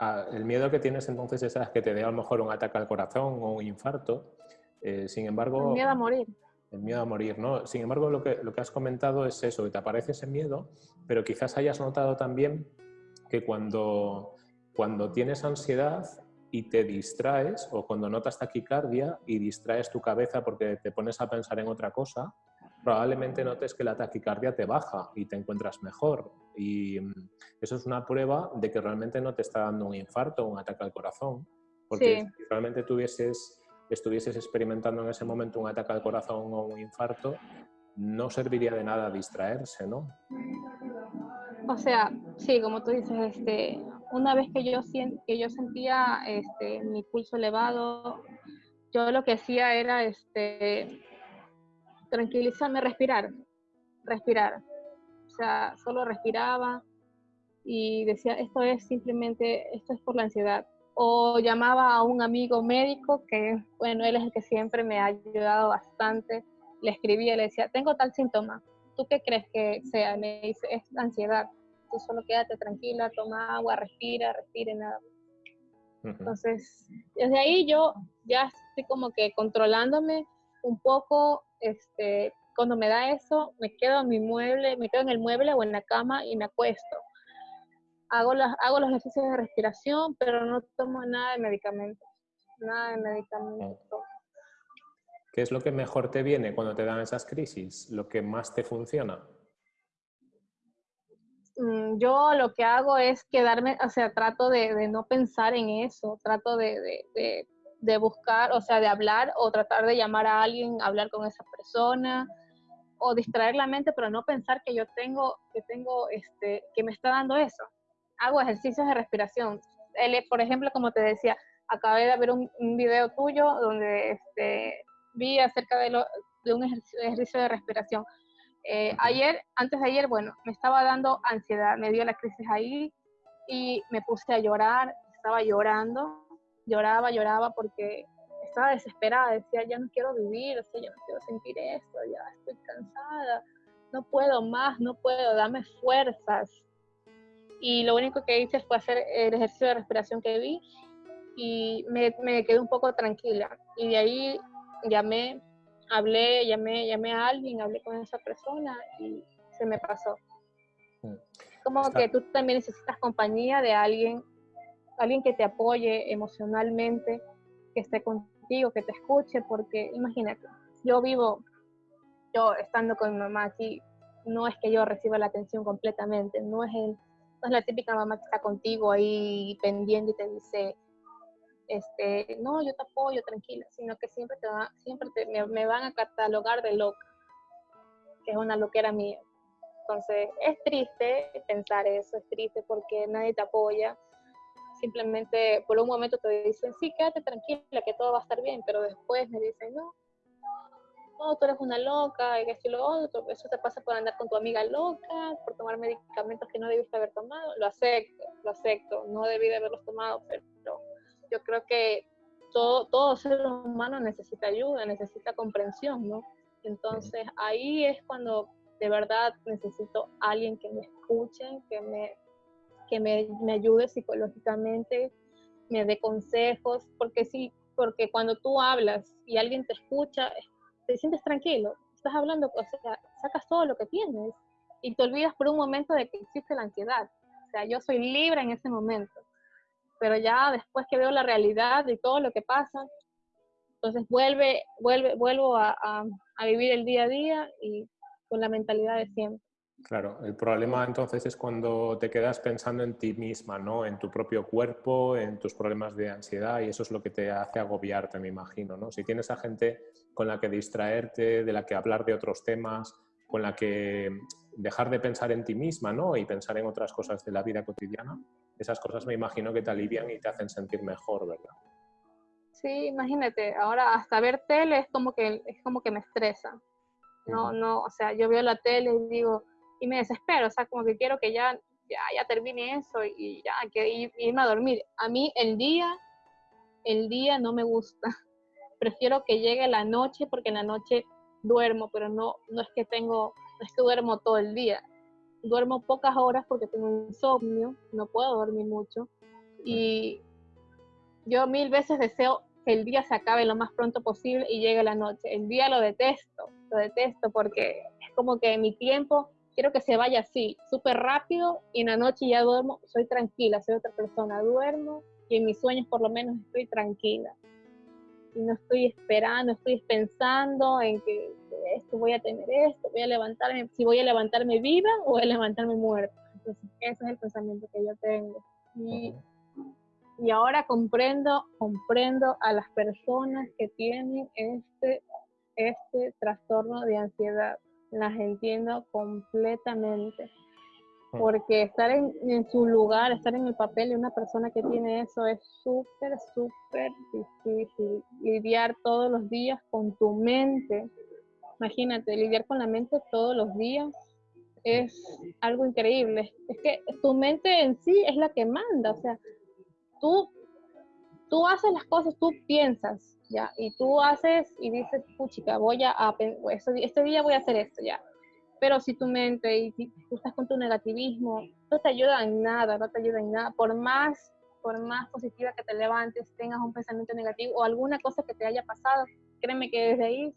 Ah, el miedo que tienes entonces es que te dé a lo mejor un ataque al corazón o un infarto. Eh, sin embargo... El miedo a morir. El miedo a morir, ¿no? Sin embargo, lo que, lo que has comentado es eso, que te aparece ese miedo, pero quizás hayas notado también que cuando, cuando tienes ansiedad y te distraes, o cuando notas taquicardia y distraes tu cabeza porque te pones a pensar en otra cosa, probablemente notes que la taquicardia te baja y te encuentras mejor. Y mm, eso es una prueba de que realmente no te está dando un infarto o un ataque al corazón. Porque si realmente tuvieses, estuvieses experimentando en ese momento un ataque al corazón o un infarto, no serviría de nada distraerse, ¿no? O sea, sí, como tú dices, este, una vez que yo, que yo sentía este, mi pulso elevado, yo lo que hacía era este, tranquilizarme, respirar, respirar. O sea, solo respiraba y decía, esto es simplemente, esto es por la ansiedad. O llamaba a un amigo médico que, bueno, él es el que siempre me ha ayudado bastante. Le escribía, le decía, tengo tal síntoma. ¿Tú qué crees que sea? Me dice, es ansiedad. Tú solo quédate tranquila, toma agua, respira, respire, nada. Entonces, desde ahí yo ya estoy como que controlándome un poco este, cuando me da eso, me quedo en mi mueble, me quedo en el mueble o en la cama y me acuesto. Hago, las, hago los ejercicios de respiración, pero no tomo nada de medicamentos. Nada de medicamentos. ¿Qué es lo que mejor te viene cuando te dan esas crisis? ¿Lo que más te funciona? Mm, yo lo que hago es quedarme, o sea, trato de, no pensar en eso, trato de de buscar, o sea, de hablar o tratar de llamar a alguien, hablar con esa persona o distraer la mente, pero no pensar que yo tengo, que tengo, este, que me está dando eso. Hago ejercicios de respiración. por ejemplo, como te decía, acabé de ver un, video tuyo donde este, vi acerca de, lo, de un ejercicio, de respiración. Eh, ayer, antes de ayer, bueno, me estaba dando ansiedad, me dio la crisis ahí y me puse a llorar, estaba llorando lloraba, lloraba porque estaba desesperada, decía, ya no quiero vivir, o sea, ya no quiero sentir esto, ya estoy cansada, no puedo más, no puedo, dame fuerzas. Y lo único que hice fue hacer el ejercicio de respiración que vi y me, me quedé un poco tranquila. Y de ahí llamé, hablé, llamé, llamé a alguien, hablé con esa persona y se me pasó. Mm. Como que tú también necesitas compañía de alguien alguien que te apoye emocionalmente, que esté contigo, que te escuche, porque imagínate, yo vivo, yo estando con mi mamá aquí, no es que yo reciba la atención completamente, no es, el, no es la típica mamá que está contigo ahí pendiente y te dice, este, no, yo te apoyo, tranquila, sino que siempre, te va, siempre me, me, van a catalogar de loca, que es una loquera mía. Entonces, es triste pensar eso, es triste porque nadie te apoya, simplemente por un momento te dicen, sí, quédate tranquila, que todo va a estar bien, pero después me dicen, no, no, tú eres una loca, y que y lo otro, eso te pasa por andar con tu amiga loca, por tomar medicamentos que no debiste haber tomado, lo acepto, lo acepto, no debí de haberlos tomado, pero yo creo que todo, todo ser humano necesita ayuda, necesita comprensión, ¿no? Entonces ahí es cuando de verdad necesito alguien que me escuche, que me, que me, me ayude psicológicamente, me dé consejos, porque sí, porque cuando tú hablas y alguien te escucha, te sientes tranquilo, estás hablando, o sea, sacas todo lo que tienes y te olvidas por un momento de que existe la ansiedad. O sea, yo soy libre en ese momento, pero ya después que veo la realidad y todo lo que pasa, entonces vuelve, vuelve, vuelvo a, vivir el día a día y con la mentalidad de siempre. Claro, el problema entonces es cuando te quedas pensando en ti misma, ¿no? En tu propio cuerpo, en tus problemas de ansiedad y eso es lo que te hace agobiarte, me imagino, ¿no? Si tienes a gente con la que distraerte, de la que hablar de otros temas, con la que dejar de pensar en ti misma, ¿no? Y pensar en otras cosas de la vida cotidiana, esas cosas me imagino que te alivian y te hacen sentir mejor, ¿verdad? Sí, imagínate, ahora hasta ver tele es como que, es como que me estresa. No, no, o sea, yo veo la tele y digo, y me desespero, o sea, como que quiero que ya, ya, ya termine eso y, ya, que irme a dormir. A mí el día, el día no me gusta. Prefiero que llegue la noche porque en la noche duermo, pero no, no es que tengo, no es que duermo todo el día. Duermo pocas horas porque tengo insomnio, no puedo dormir mucho. Y yo mil veces deseo que el día se acabe lo más pronto posible y llegue la noche. El día lo detesto, lo detesto porque es como que mi tiempo quiero que se vaya así, súper rápido y en la noche ya duermo, soy tranquila, soy otra persona, duermo y en mis sueños por lo menos estoy tranquila. Y no estoy esperando, estoy pensando en que esto voy a tener esto, voy a levantarme, si voy a levantarme viva o voy a levantarme muerta. Entonces, ese es el pensamiento que yo tengo. Y, y ahora comprendo, comprendo a las personas que tienen este, este trastorno de ansiedad las entiendo completamente. Mm. Porque estar en, su lugar, estar en el papel de una persona que tiene eso es súper, súper difícil. Lidiar todos los días con tu mente. Imagínate, lidiar con la mente todos los días es algo increíble. Es que tu mente en sí es la que manda. O sea, tú, tú haces las cosas, tú piensas, ¿ya? Y tú haces y dices, puchica, voy a, este día voy a hacer esto, ¿ya? Pero si tu mente y tú estás con tu negativismo, no te ayuda en nada, no te ayuda en nada. Por más, por más positiva que te levantes, tengas un pensamiento negativo o alguna cosa que te haya pasado, créeme que desde ahí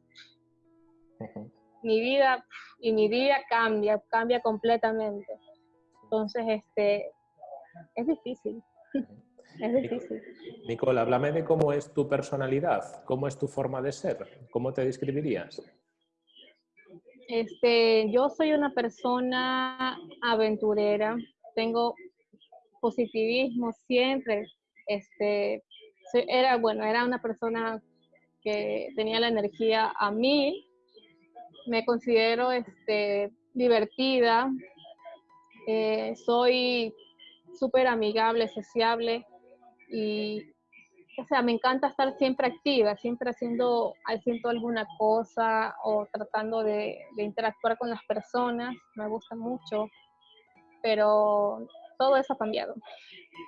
mi vida y mi día cambia, cambia completamente. Entonces, este, es difícil. Es difícil. Nicole, háblame de cómo es tu personalidad, cómo es tu forma de ser, cómo te describirías. Este, yo soy una persona aventurera, tengo positivismo siempre. Este, era bueno, era una persona que tenía la energía a mí. Me considero este, divertida, eh, soy súper amigable, sociable y, o sea, me encanta estar siempre activa, siempre haciendo, haciendo alguna cosa o tratando de, interactuar con las personas, me gusta mucho, pero todo eso ha cambiado,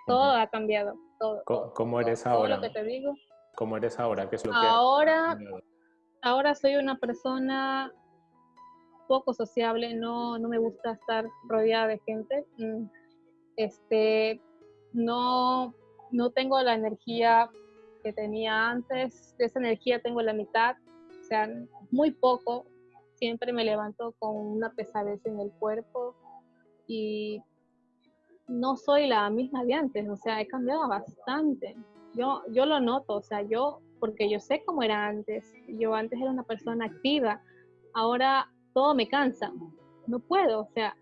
todo ha cambiado, todo. ¿Cómo, eres ahora? lo que te digo. ¿Cómo eres ahora? ¿Qué es lo que ahora, ahora soy una persona poco sociable, no, no me gusta estar rodeada de gente. Mm, este, no no tengo la energía que tenía antes, de esa energía tengo la mitad, o sea, muy poco, siempre me levanto con una pesadez en el cuerpo y no soy la misma de antes, o sea, he cambiado bastante. Yo, yo lo noto, o sea, yo, porque yo sé cómo era antes, yo antes era una persona activa, ahora todo me cansa, no puedo, o sea,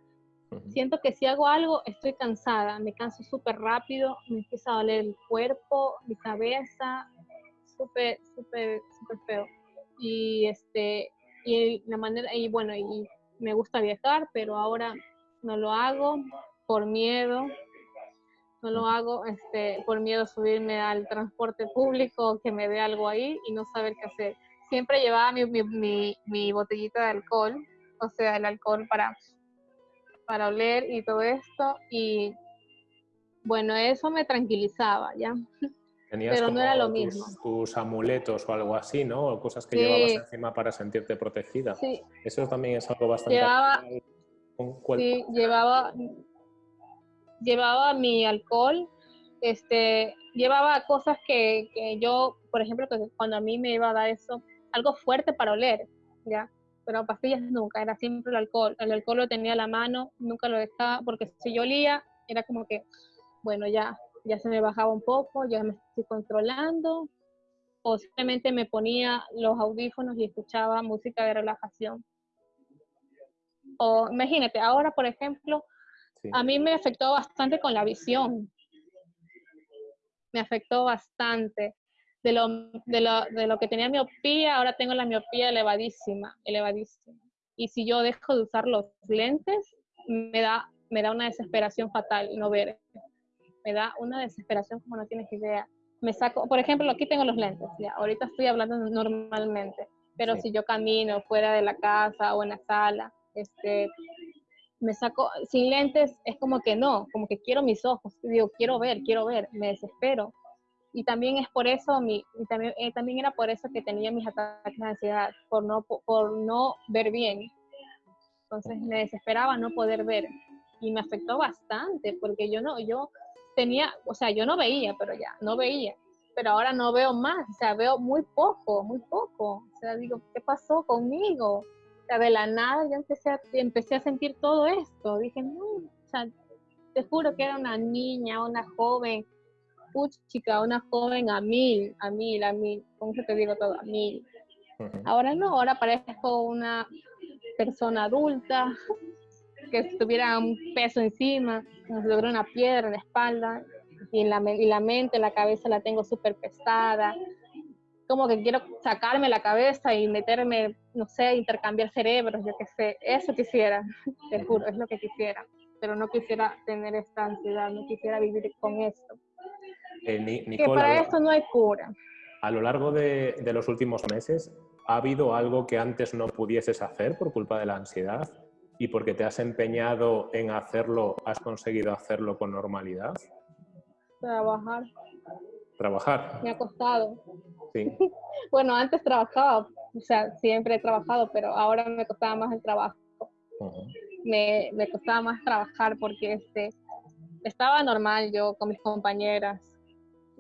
Siento que si hago algo estoy cansada, me canso súper rápido, me empieza a doler el cuerpo, mi cabeza, súper, súper, súper feo. Y este, y la manera, y bueno, y me gusta viajar, pero ahora no lo hago por miedo, no lo hago este, por miedo a subirme al transporte público, que me dé algo ahí y no saber qué hacer. siempre llevaba mi, mi, mi, botellita de alcohol, o sea, el alcohol para, para oler y todo esto. Y bueno, eso me tranquilizaba, ¿ya? pero no era lo mismo. Tus amuletos o algo así, ¿no? O cosas que llevabas encima para sentirte protegida. Sí. Eso también es algo bastante... Llevaba, sí, llevaba, llevaba mi alcohol, este, llevaba cosas que, que yo, por ejemplo, que cuando a mí me iba a dar eso, algo fuerte para oler, ¿ya? Pero pastillas nunca, era siempre el alcohol. El alcohol lo tenía a la mano, nunca lo dejaba, porque si yo olía, era como que, bueno, ya, ya se me bajaba un poco, ya me estoy controlando, o simplemente me ponía los audífonos y escuchaba música de relajación. O imagínate, ahora, por ejemplo, a mí me afectó bastante con la visión. Me afectó bastante de lo, de, lo, de lo que tenía miopía, ahora tengo la miopía elevadísima, elevadísima. Y si yo dejo de usar los lentes, me da, me da una desesperación fatal no ver. Me da una desesperación como no tienes idea. Me saco, por ejemplo, aquí tengo los lentes, ya, ahorita estoy hablando normalmente, pero si yo camino fuera de la casa o en la sala, este, me saco sin lentes, es como que no, como que quiero mis ojos, digo, quiero ver, quiero ver, me desespero y también es por eso, mi, y también, eh, también era por eso que tenía mis ataques de ansiedad, por no, por no ver bien. Entonces me desesperaba no poder ver y me afectó bastante porque yo no, yo tenía, o sea, yo no veía, pero ya, no veía, pero ahora no veo más, o sea, veo muy poco, muy poco. O sea, digo, ¿qué pasó conmigo? O sea, de la nada yo empecé a, empecé a sentir todo esto. Dije, no, o sea, te juro que era una niña, una joven chica, una joven a mil, a mil, a mil, ¿cómo se te digo todo? A mil. Ahora no, ahora parezco una persona adulta que tuviera un peso encima, si tuviera una piedra en la espalda, y la, y la mente, la cabeza la tengo súper pesada, como que quiero sacarme la cabeza y meterme, no sé, intercambiar cerebros, yo qué sé, eso quisiera, te juro, es lo que quisiera, pero no quisiera tener esta ansiedad, no quisiera vivir con esto. Eh, que para esto no hay cura. A lo largo de, los últimos meses, ¿ha habido algo que antes no pudieses hacer por culpa de la ansiedad? Y porque te has empeñado en hacerlo, has conseguido hacerlo con normalidad? Trabajar. ¿Trabajar? Me ha costado. Sí. bueno, antes trabajaba, o sea, siempre he trabajado, pero ahora me costaba más el trabajo. me, me, costaba más trabajar porque este, estaba normal yo con mis compañeras,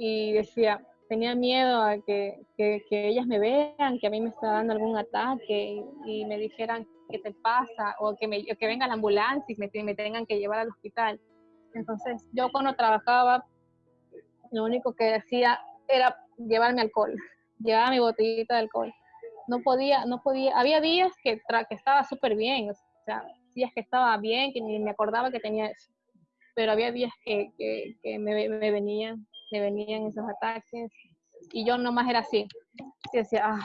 y decía, tenía miedo a que, que, ellas me vean, que a mí me está dando algún ataque y, me dijeran qué te pasa o que, me, que venga la ambulancia y me, me tengan que llevar al hospital. Entonces yo cuando trabajaba, lo único que decía era llevarme alcohol, llevaba mi botellita de alcohol. No podía, no podía, había días que, que estaba súper bien, o sea, días que estaba bien, que ni me acordaba que tenía eso, pero había días que, que, que me, me venían que venían esos ataques y yo nomás era así. Y decía, ah,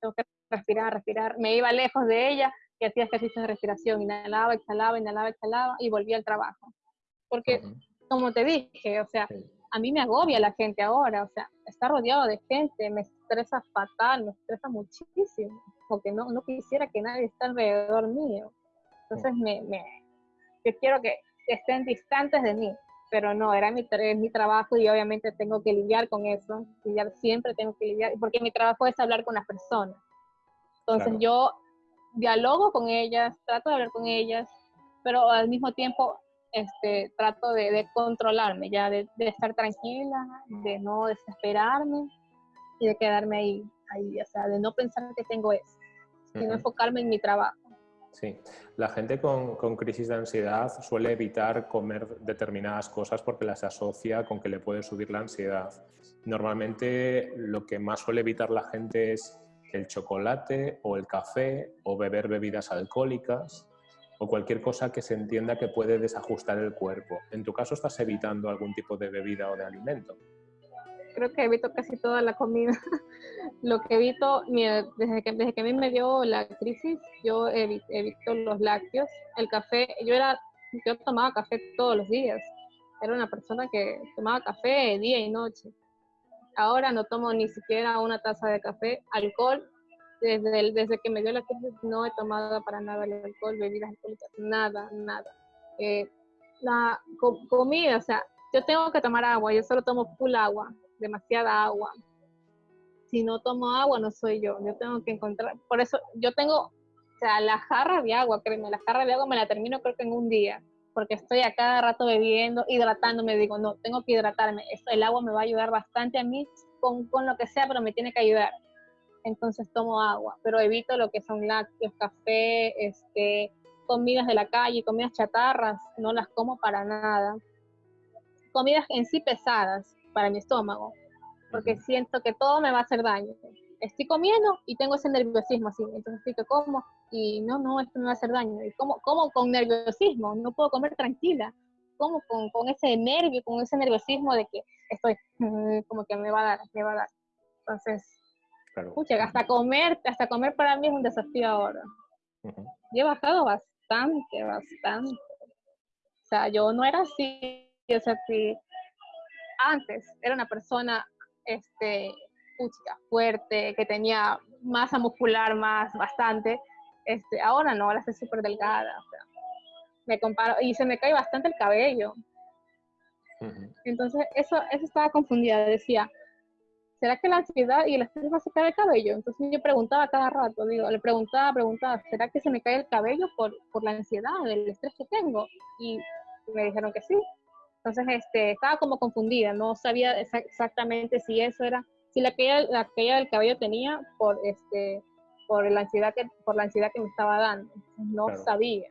tengo que respirar, respirar. Me iba lejos de ella y hacía ejercicios de respiración, inhalaba, exhalaba, inhalaba, exhalaba y volvía al trabajo. Porque, como te dije, o sea, a mí me agobia la gente ahora, o sea, estar rodeado de gente me estresa fatal, me estresa muchísimo, porque no, no quisiera que nadie esté alrededor mío. Entonces, me, me, yo quiero que estén distantes de mí pero no, era mi, mi trabajo y obviamente tengo que lidiar con eso, lidiar, siempre tengo que lidiar, porque mi trabajo es hablar con las personas. Entonces yo dialogo con ellas, trato de hablar con ellas, pero al mismo tiempo este, trato de, controlarme, ya de, estar tranquila, de no desesperarme y de quedarme ahí, ahí, o sea, de no pensar que tengo eso, sino enfocarme en mi trabajo. Sí, la gente con, crisis de ansiedad suele evitar comer determinadas cosas porque las asocia con que le puede subir la ansiedad. Normalmente lo que más suele evitar la gente es el chocolate o el café o beber bebidas alcohólicas o cualquier cosa que se entienda que puede desajustar el cuerpo. En tu caso, ¿estás evitando algún tipo de bebida o de alimento? Creo que evito casi toda la comida. Lo que evito, desde que, desde que a mí me dio la crisis, yo evito, los lácteos. El café, yo era, yo tomaba café todos los días. Era una persona que tomaba café día y noche. Ahora no tomo ni siquiera una taza de café. Alcohol, desde, desde que me dio la crisis no he tomado para nada el alcohol, bebidas alcohólicas, nada, nada. Eh, la comida, o sea, yo tengo que tomar agua, yo solo tomo full agua, demasiada agua. Si no tomo agua, no soy yo. Yo tengo que encontrar, por eso yo tengo, o sea, la jarra de agua, créeme, la jarra de agua me la termino creo que en un día, porque estoy a cada rato bebiendo, hidratándome, digo, no, tengo que hidratarme. Esto, el agua me va a ayudar bastante a mí con, con lo que sea, pero me tiene que ayudar entonces tomo agua, pero evito lo que son lácteos, café, este, comidas de la calle, comidas chatarras, no las como para nada. Comidas en sí pesadas para mi estómago, porque siento que todo me va a hacer daño. Estoy comiendo y tengo ese nerviosismo así, entonces estoy que como y no, no, esto me va a hacer daño. Y como, como con nerviosismo, no puedo comer tranquila, como con, con ese nervio, con ese nerviosismo de que estoy como que me va a dar, me va a dar. Entonces, Claro. hasta comer, hasta comer para mí es un desafío ahora. Yo he bajado bastante, bastante. O sea, yo no era así, o sea, si antes era una persona, este, fuerte, que tenía masa muscular más, bastante, este, ahora no, ahora estoy súper delgada, o sea, me comparo, y se me cae bastante el cabello. Entonces, eso, eso estaba confundida, decía, ¿será que la ansiedad y el estrés va a sacar el cabello? Entonces yo preguntaba cada rato, digo, le preguntaba, preguntaba, ¿será que se me cae el cabello por, por la ansiedad, el estrés que tengo? Y me dijeron que sí. Entonces este, estaba como confundida, no sabía exactamente si eso era, si la caída, la caída del cabello tenía por, este, por, la ansiedad que, por la ansiedad que me estaba dando. No sabía.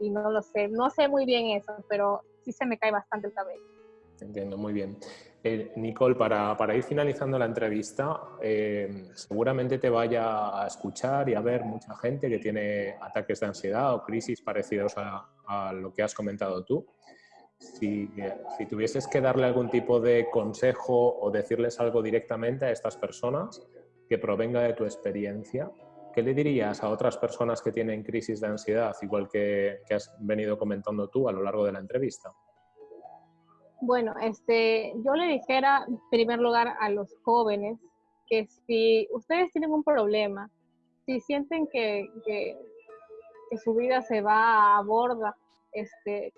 Y no lo sé, no sé muy bien eso, pero sí se me cae bastante el cabello. Entiendo, muy bien. Eh, Nicole, para, ir finalizando la entrevista, eh, seguramente te vaya a escuchar y a ver mucha gente que tiene ataques de ansiedad o crisis parecidos a, lo que has comentado tú. Si, si, tuvieses que darle algún tipo de consejo o decirles algo directamente a estas personas que provenga de tu experiencia, ¿qué le dirías a otras personas que tienen crisis de ansiedad, igual que, que has venido comentando tú a lo largo de la entrevista? Bueno, este, yo le dijera en primer lugar a los jóvenes que si ustedes tienen un problema, si sienten que, que, su vida se va a borda, este,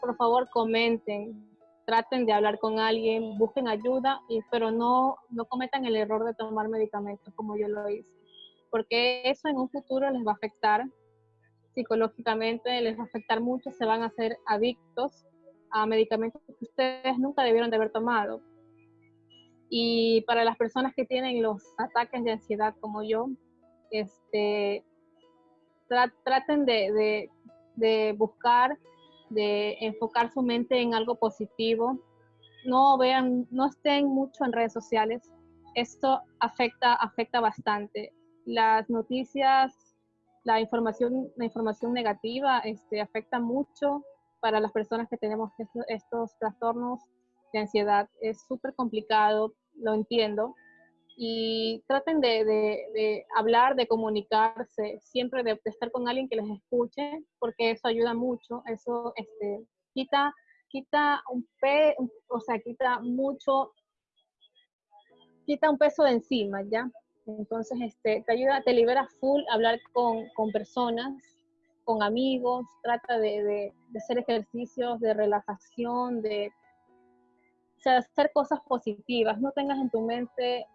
por favor comenten, traten de hablar con alguien, busquen ayuda, pero no, no cometan el error de tomar medicamentos como yo lo hice, porque eso en un futuro les va a afectar psicológicamente, les va a afectar mucho, se van a hacer adictos a medicamentos que ustedes nunca debieron de haber tomado. Y para las personas que tienen los ataques de ansiedad como yo, este, traten de, de, buscar, de enfocar su mente en algo positivo. No vean, no estén mucho en redes sociales. Esto afecta, afecta bastante. Las noticias, la información, la información negativa este, afecta mucho para las personas que tenemos estos, trastornos de ansiedad. Es súper complicado, lo entiendo. Y traten de, hablar, de comunicarse, siempre de, estar con alguien que les escuche, porque eso ayuda mucho. Eso este, quita, quita un pe, o sea, quita mucho, quita un peso de encima, ¿ya? Entonces, este, te ayuda, te libera full hablar con, con personas con amigos, trata de, hacer ejercicios de relajación, de hacer cosas positivas. No tengas en tu mente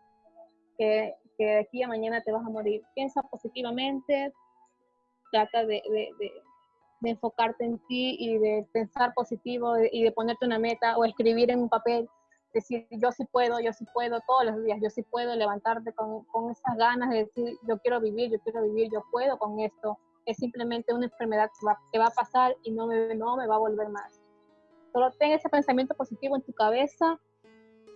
que, de aquí a mañana te vas a morir. Piensa positivamente, trata de, enfocarte en ti y de pensar positivo y de ponerte una meta o escribir en un papel, decir yo sí puedo, yo sí puedo todos los días, yo sí puedo levantarte con, con esas ganas de decir yo quiero vivir, yo quiero vivir, yo puedo con esto es simplemente una enfermedad que va, a pasar y no me, no me va a volver más. Solo ten ese pensamiento positivo en tu cabeza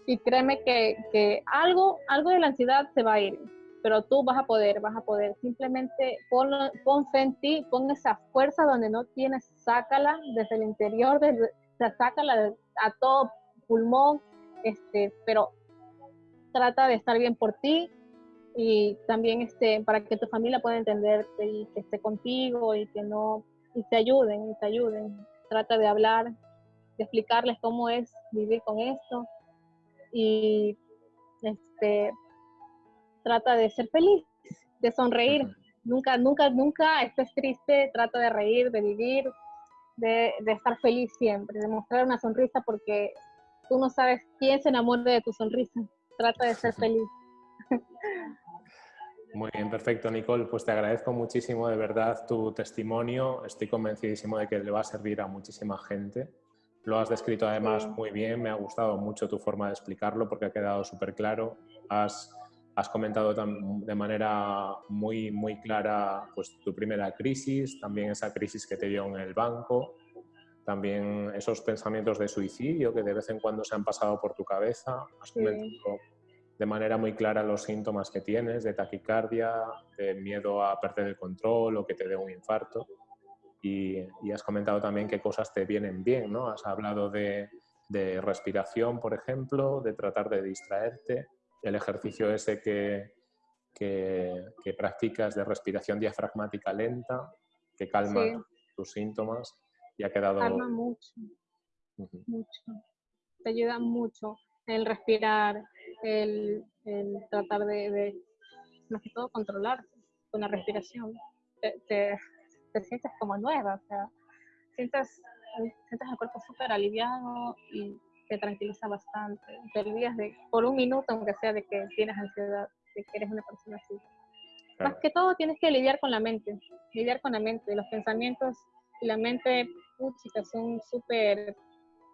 y créeme que, que, algo, algo de la ansiedad se va a ir, pero tú vas a poder, vas a poder. Simplemente pon, pon fe en ti, pon esa fuerza donde no tienes, sácala desde el interior, desde, sácala a todo pulmón, este, pero trata de estar bien por ti, y también este, para que tu familia pueda entenderte y que esté contigo y que no, y te ayuden, y te ayuden. Trata de hablar, de explicarles cómo es vivir con esto y este, trata de ser feliz, de sonreír. Nunca, nunca, nunca estés triste, trata de reír, de vivir, de, de, estar feliz siempre, de mostrar una sonrisa porque tú no sabes quién se enamora de tu sonrisa. Trata de ser feliz. Muy bien, perfecto, Nicole. Pues te agradezco muchísimo de verdad tu testimonio. Estoy convencidísimo de que le va a servir a muchísima gente. Lo has descrito además muy bien, me ha gustado mucho tu forma de explicarlo porque ha quedado súper claro. Has, has comentado de manera muy, muy clara pues, tu primera crisis, también esa crisis que te dio en el banco, también esos pensamientos de suicidio que de vez en cuando se han pasado por tu cabeza. Has comentado de manera muy clara los síntomas que tienes de taquicardia, de miedo a perder el control o que te dé un infarto. Y, has comentado también qué cosas te vienen bien, ¿no? Has hablado de, respiración, por ejemplo, de tratar de distraerte, el ejercicio ese que, que, practicas de respiración diafragmática lenta, que calma tus síntomas y ha quedado... Calma mucho, mucho. Te ayuda mucho el respirar, el, tratar de, más que todo, controlar con la respiración. Te, te, sientes como nueva, o sea, sientes, sientes el cuerpo súper aliviado y te tranquiliza bastante. Te olvidas de, por un minuto, aunque sea, de que tienes ansiedad, de que eres una persona así. Más que todo tienes que lidiar con la mente, lidiar con la mente. Los pensamientos y la mente, puchica, son súper,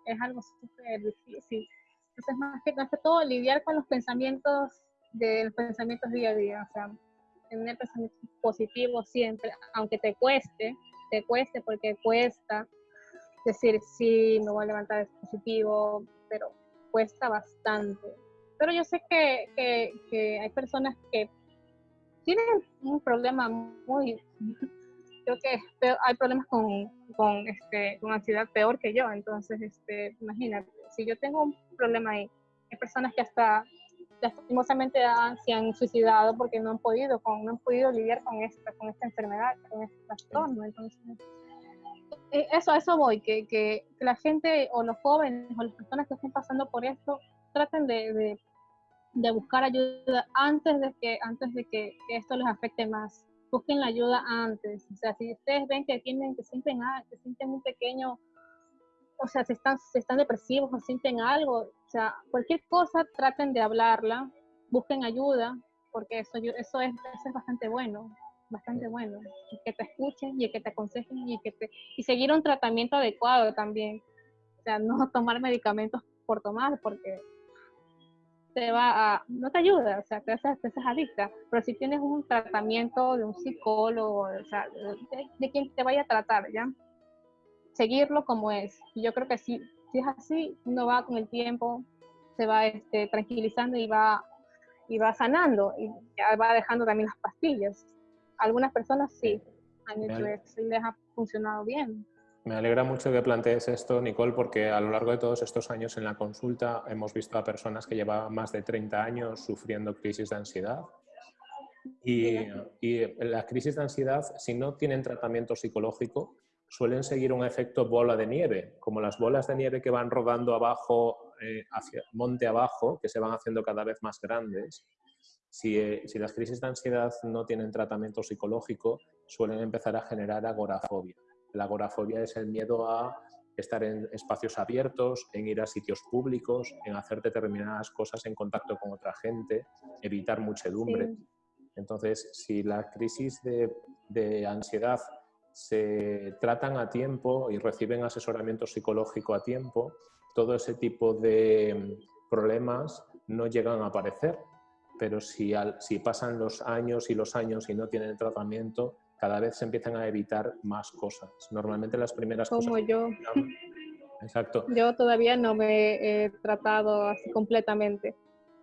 es algo súper difícil entonces, más que, más que todo, lidiar con los pensamientos de los pensamientos día a día, o sea, tener pensamientos positivos siempre, aunque te cueste, te cueste porque cuesta decir, sí, me voy a levantar, es positivo, pero cuesta bastante. Pero yo sé que, que, hay personas que tienen un problema muy, creo que hay problemas con, con, este, con ansiedad peor que yo, entonces, este, imagínate, si yo tengo un problema ahí, hay personas que hasta lastimosamente se han suicidado porque no han podido, con, no han podido lidiar con esta, con esta enfermedad, con este trastorno, entonces, eh, eso, a eso voy, que, que, la gente o los jóvenes o las personas que estén pasando por esto traten de, de, de buscar ayuda antes de que antes de que, esto les afecte más busquen la ayuda antes. O sea, si ustedes ven que tienen, que sienten, ah, que sienten un pequeño, o sea, si están, si están depresivos o sienten algo, o sea, cualquier cosa, traten de hablarla, busquen ayuda, porque eso, eso, es, eso es bastante bueno, bastante bueno. que te escuchen y que te aconsejen y que te, y seguir un tratamiento adecuado también. O sea, no tomar medicamentos por tomar, porque te va a, no te ayuda, o sea, te haces, te haces adicta, pero si tienes un tratamiento de un psicólogo, o sea, de, quien te vaya a tratar, ¿ya? Seguirlo como es. Y yo creo que si, si es así, uno va con el tiempo, se va este, tranquilizando y va, y va sanando, y ya va dejando también las pastillas. Algunas personas sí han hecho eso y les ha funcionado bien. Me alegra mucho que plantees esto, Nicole, porque a lo largo de todos estos años en la consulta hemos visto a personas que llevaban más de 30 años sufriendo crisis de ansiedad. Y, y la crisis de ansiedad, si no tienen tratamiento psicológico, suelen seguir un efecto bola de nieve, como las bolas de nieve que van rodando abajo, eh, hacia monte abajo, que se van haciendo cada vez más grandes. Si, eh, si las crisis de ansiedad no tienen tratamiento psicológico, suelen empezar a generar agorafobia. La agorafobia es el miedo a estar en espacios abiertos, en ir a sitios públicos, en hacer determinadas cosas en contacto con otra gente, evitar muchedumbre. Entonces, si la crisis de, de, ansiedad se tratan a tiempo y reciben asesoramiento psicológico a tiempo, todo ese tipo de problemas no llegan a aparecer. Pero si, al, si pasan los años y los años y no tienen tratamiento, cada vez se empiezan a evitar más cosas. Normalmente las primeras Como cosas... yo. Exacto. Yo todavía no me he tratado así completamente.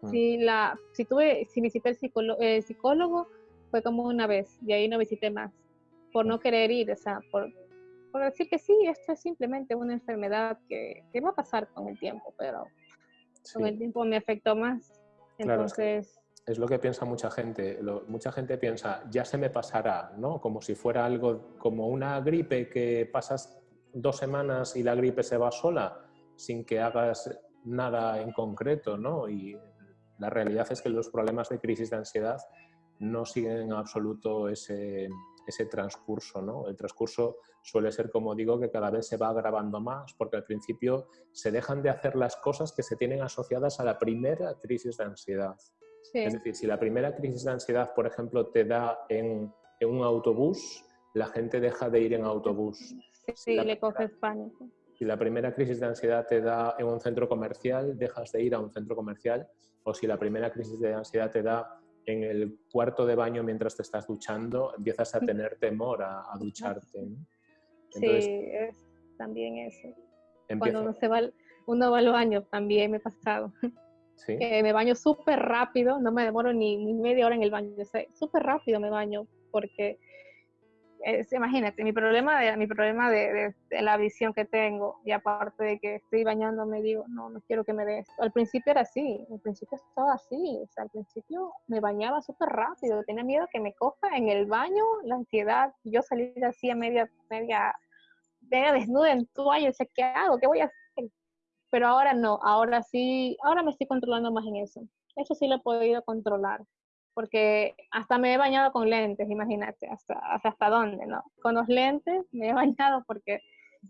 Mm. Si, la, si, tuve, si visité el psicólogo, fue como una vez y ahí no visité más. Por no querer ir, o sea, por, por decir que sí, esto es simplemente una enfermedad que, que va a pasar con el tiempo, pero con el tiempo me afectó más. Entonces es lo que piensa mucha gente. mucha gente piensa, ya se me pasará, ¿no? Como si fuera algo como una gripe que pasas dos semanas y la gripe se va sola sin que hagas nada en concreto, ¿no? Y la realidad es que los problemas de crisis de ansiedad no siguen en absoluto ese, ese transcurso. ¿no? El transcurso suele ser, como digo, que cada vez se va agravando más, porque al principio se dejan de hacer las cosas que se tienen asociadas a la primera crisis de ansiedad. Es decir, si la primera crisis de ansiedad, por ejemplo, te da en, en un autobús, la gente deja de ir en autobús. Sí, si le coges pánico. Si la primera crisis de ansiedad te da en un centro comercial, dejas de ir a un centro comercial. O si la primera crisis de ansiedad te da en el cuarto de baño mientras te estás duchando, empiezas a tener temor a, ducharte. sí, es también eso. Cuando uno, se va, uno va al baño, también me ha pasado. ¿Sí? me baño súper rápido, no me demoro ni, media hora en el baño, súper rápido me baño porque imagínate, mi problema, de, mi problema de, la visión que tengo, y aparte de que estoy bañándome, digo, no, no quiero que me dé esto. Al principio era así, al principio estaba así, o sea, al principio me bañaba súper rápido, tenía miedo que me coja en el baño la ansiedad, yo salir así a media, media, media desnuda en toalla, o sea, ¿qué hago? ¿Qué voy a hacer? Pero ahora no, ahora sí, ahora me estoy controlando más en eso. Eso sí lo he podido controlar porque hasta me he bañado con lentes, imagínate, hasta, hasta, dónde, ¿no? Con los lentes me he bañado porque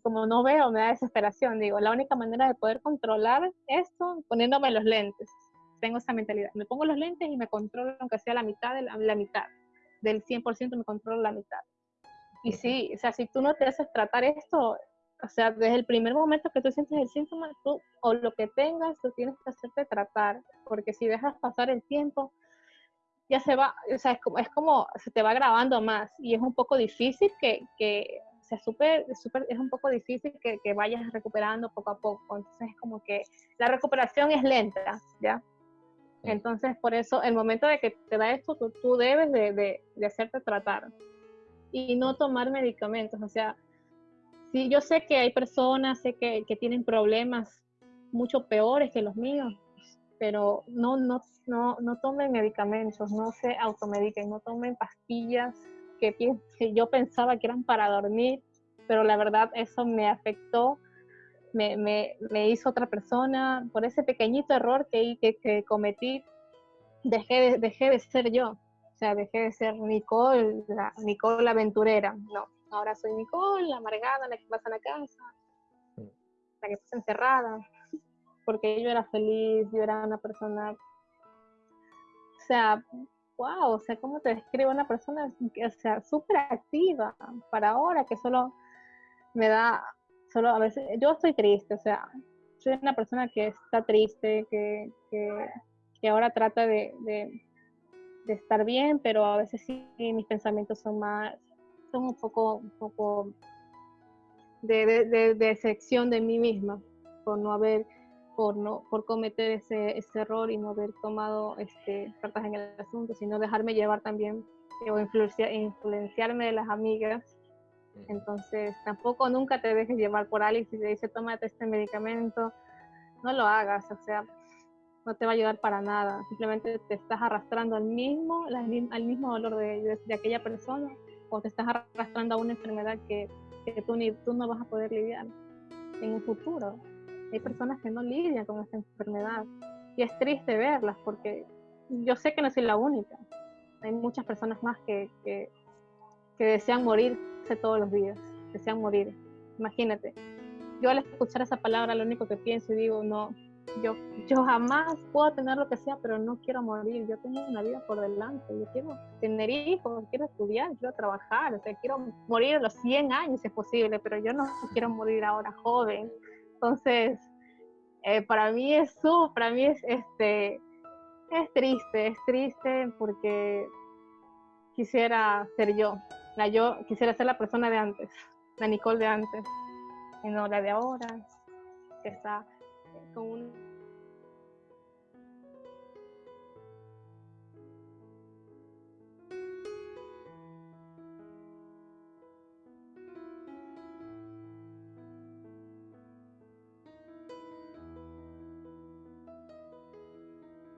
como no veo me da desesperación, digo, la única manera de poder controlar esto, poniéndome los lentes, tengo esa mentalidad, me pongo los lentes y me controlo aunque sea la mitad de la, la mitad, del 100% me controlo la mitad. Y sí, o sea, si tú no te haces tratar esto, o sea, desde el primer momento que tú sientes el síntoma, tú o lo que tengas, tú tienes que hacerte tratar, porque si dejas pasar el tiempo, ya se va, o sea, es como, es como se te va grabando más y es un poco difícil que, que o sea, super, super, es un poco difícil que, que, vayas recuperando poco a poco. Entonces, es como que la recuperación es lenta, ¿ya? Entonces, por eso, el momento de que te da esto, tú, tú debes de, de, de, hacerte tratar y no tomar medicamentos. O sea, si yo sé que hay personas, sé que, que tienen problemas mucho peores que los míos, pero no, no, no, no tomen medicamentos, no se automediquen, no tomen pastillas que, yo pensaba que eran para dormir, pero la verdad eso me afectó, me, me, me hizo otra persona, por ese pequeñito error que cometí, dejé de, dejé de ser yo, o sea, dejé de ser Nicole, la, Nicole la aventurera, no, ahora soy Nicole, la amargada, la que pasa en la casa, la que pasa encerrada, porque yo era feliz, yo era una persona, o sea, wow, o sea, ¿cómo te describo una persona, o sea, súper activa para ahora, que solo me da, solo a veces, yo estoy triste, o sea, soy una persona que está triste, que, que, ahora trata de, de, estar bien, pero a veces sí mis pensamientos son más, son un poco, un poco de, de, de decepción de mí misma, por no haber por, no, por cometer ese, ese error y no haber tomado este, cartas en el asunto, sino dejarme llevar también o influenciarme de las amigas. Entonces, tampoco nunca te dejes llevar por alguien si te dice tómate este medicamento, no lo hagas, o sea, no te va a ayudar para nada. Simplemente te estás arrastrando al mismo, al mismo dolor de, de, aquella persona o te estás arrastrando a una enfermedad que, que tú, ni, tú no vas a poder lidiar en un futuro. Hay personas que no lidian con esta enfermedad y es triste verlas porque yo sé que no soy la única. Hay muchas personas más que, que, desean morirse todos los días, desean morir. Imagínate, yo al escuchar esa palabra lo único que pienso y digo, no, yo, yo jamás puedo tener lo que sea, pero no quiero morir. Yo tengo una vida por delante. Yo quiero tener hijos, quiero estudiar, quiero trabajar. O sea, quiero morir a los 100 años si es posible, pero yo no quiero morir ahora joven. Entonces, eh, para mí es para mí es, este, es triste, es triste porque quisiera ser yo, la yo, quisiera ser la persona de antes, la Nicole de antes, y no la de ahora, que está con un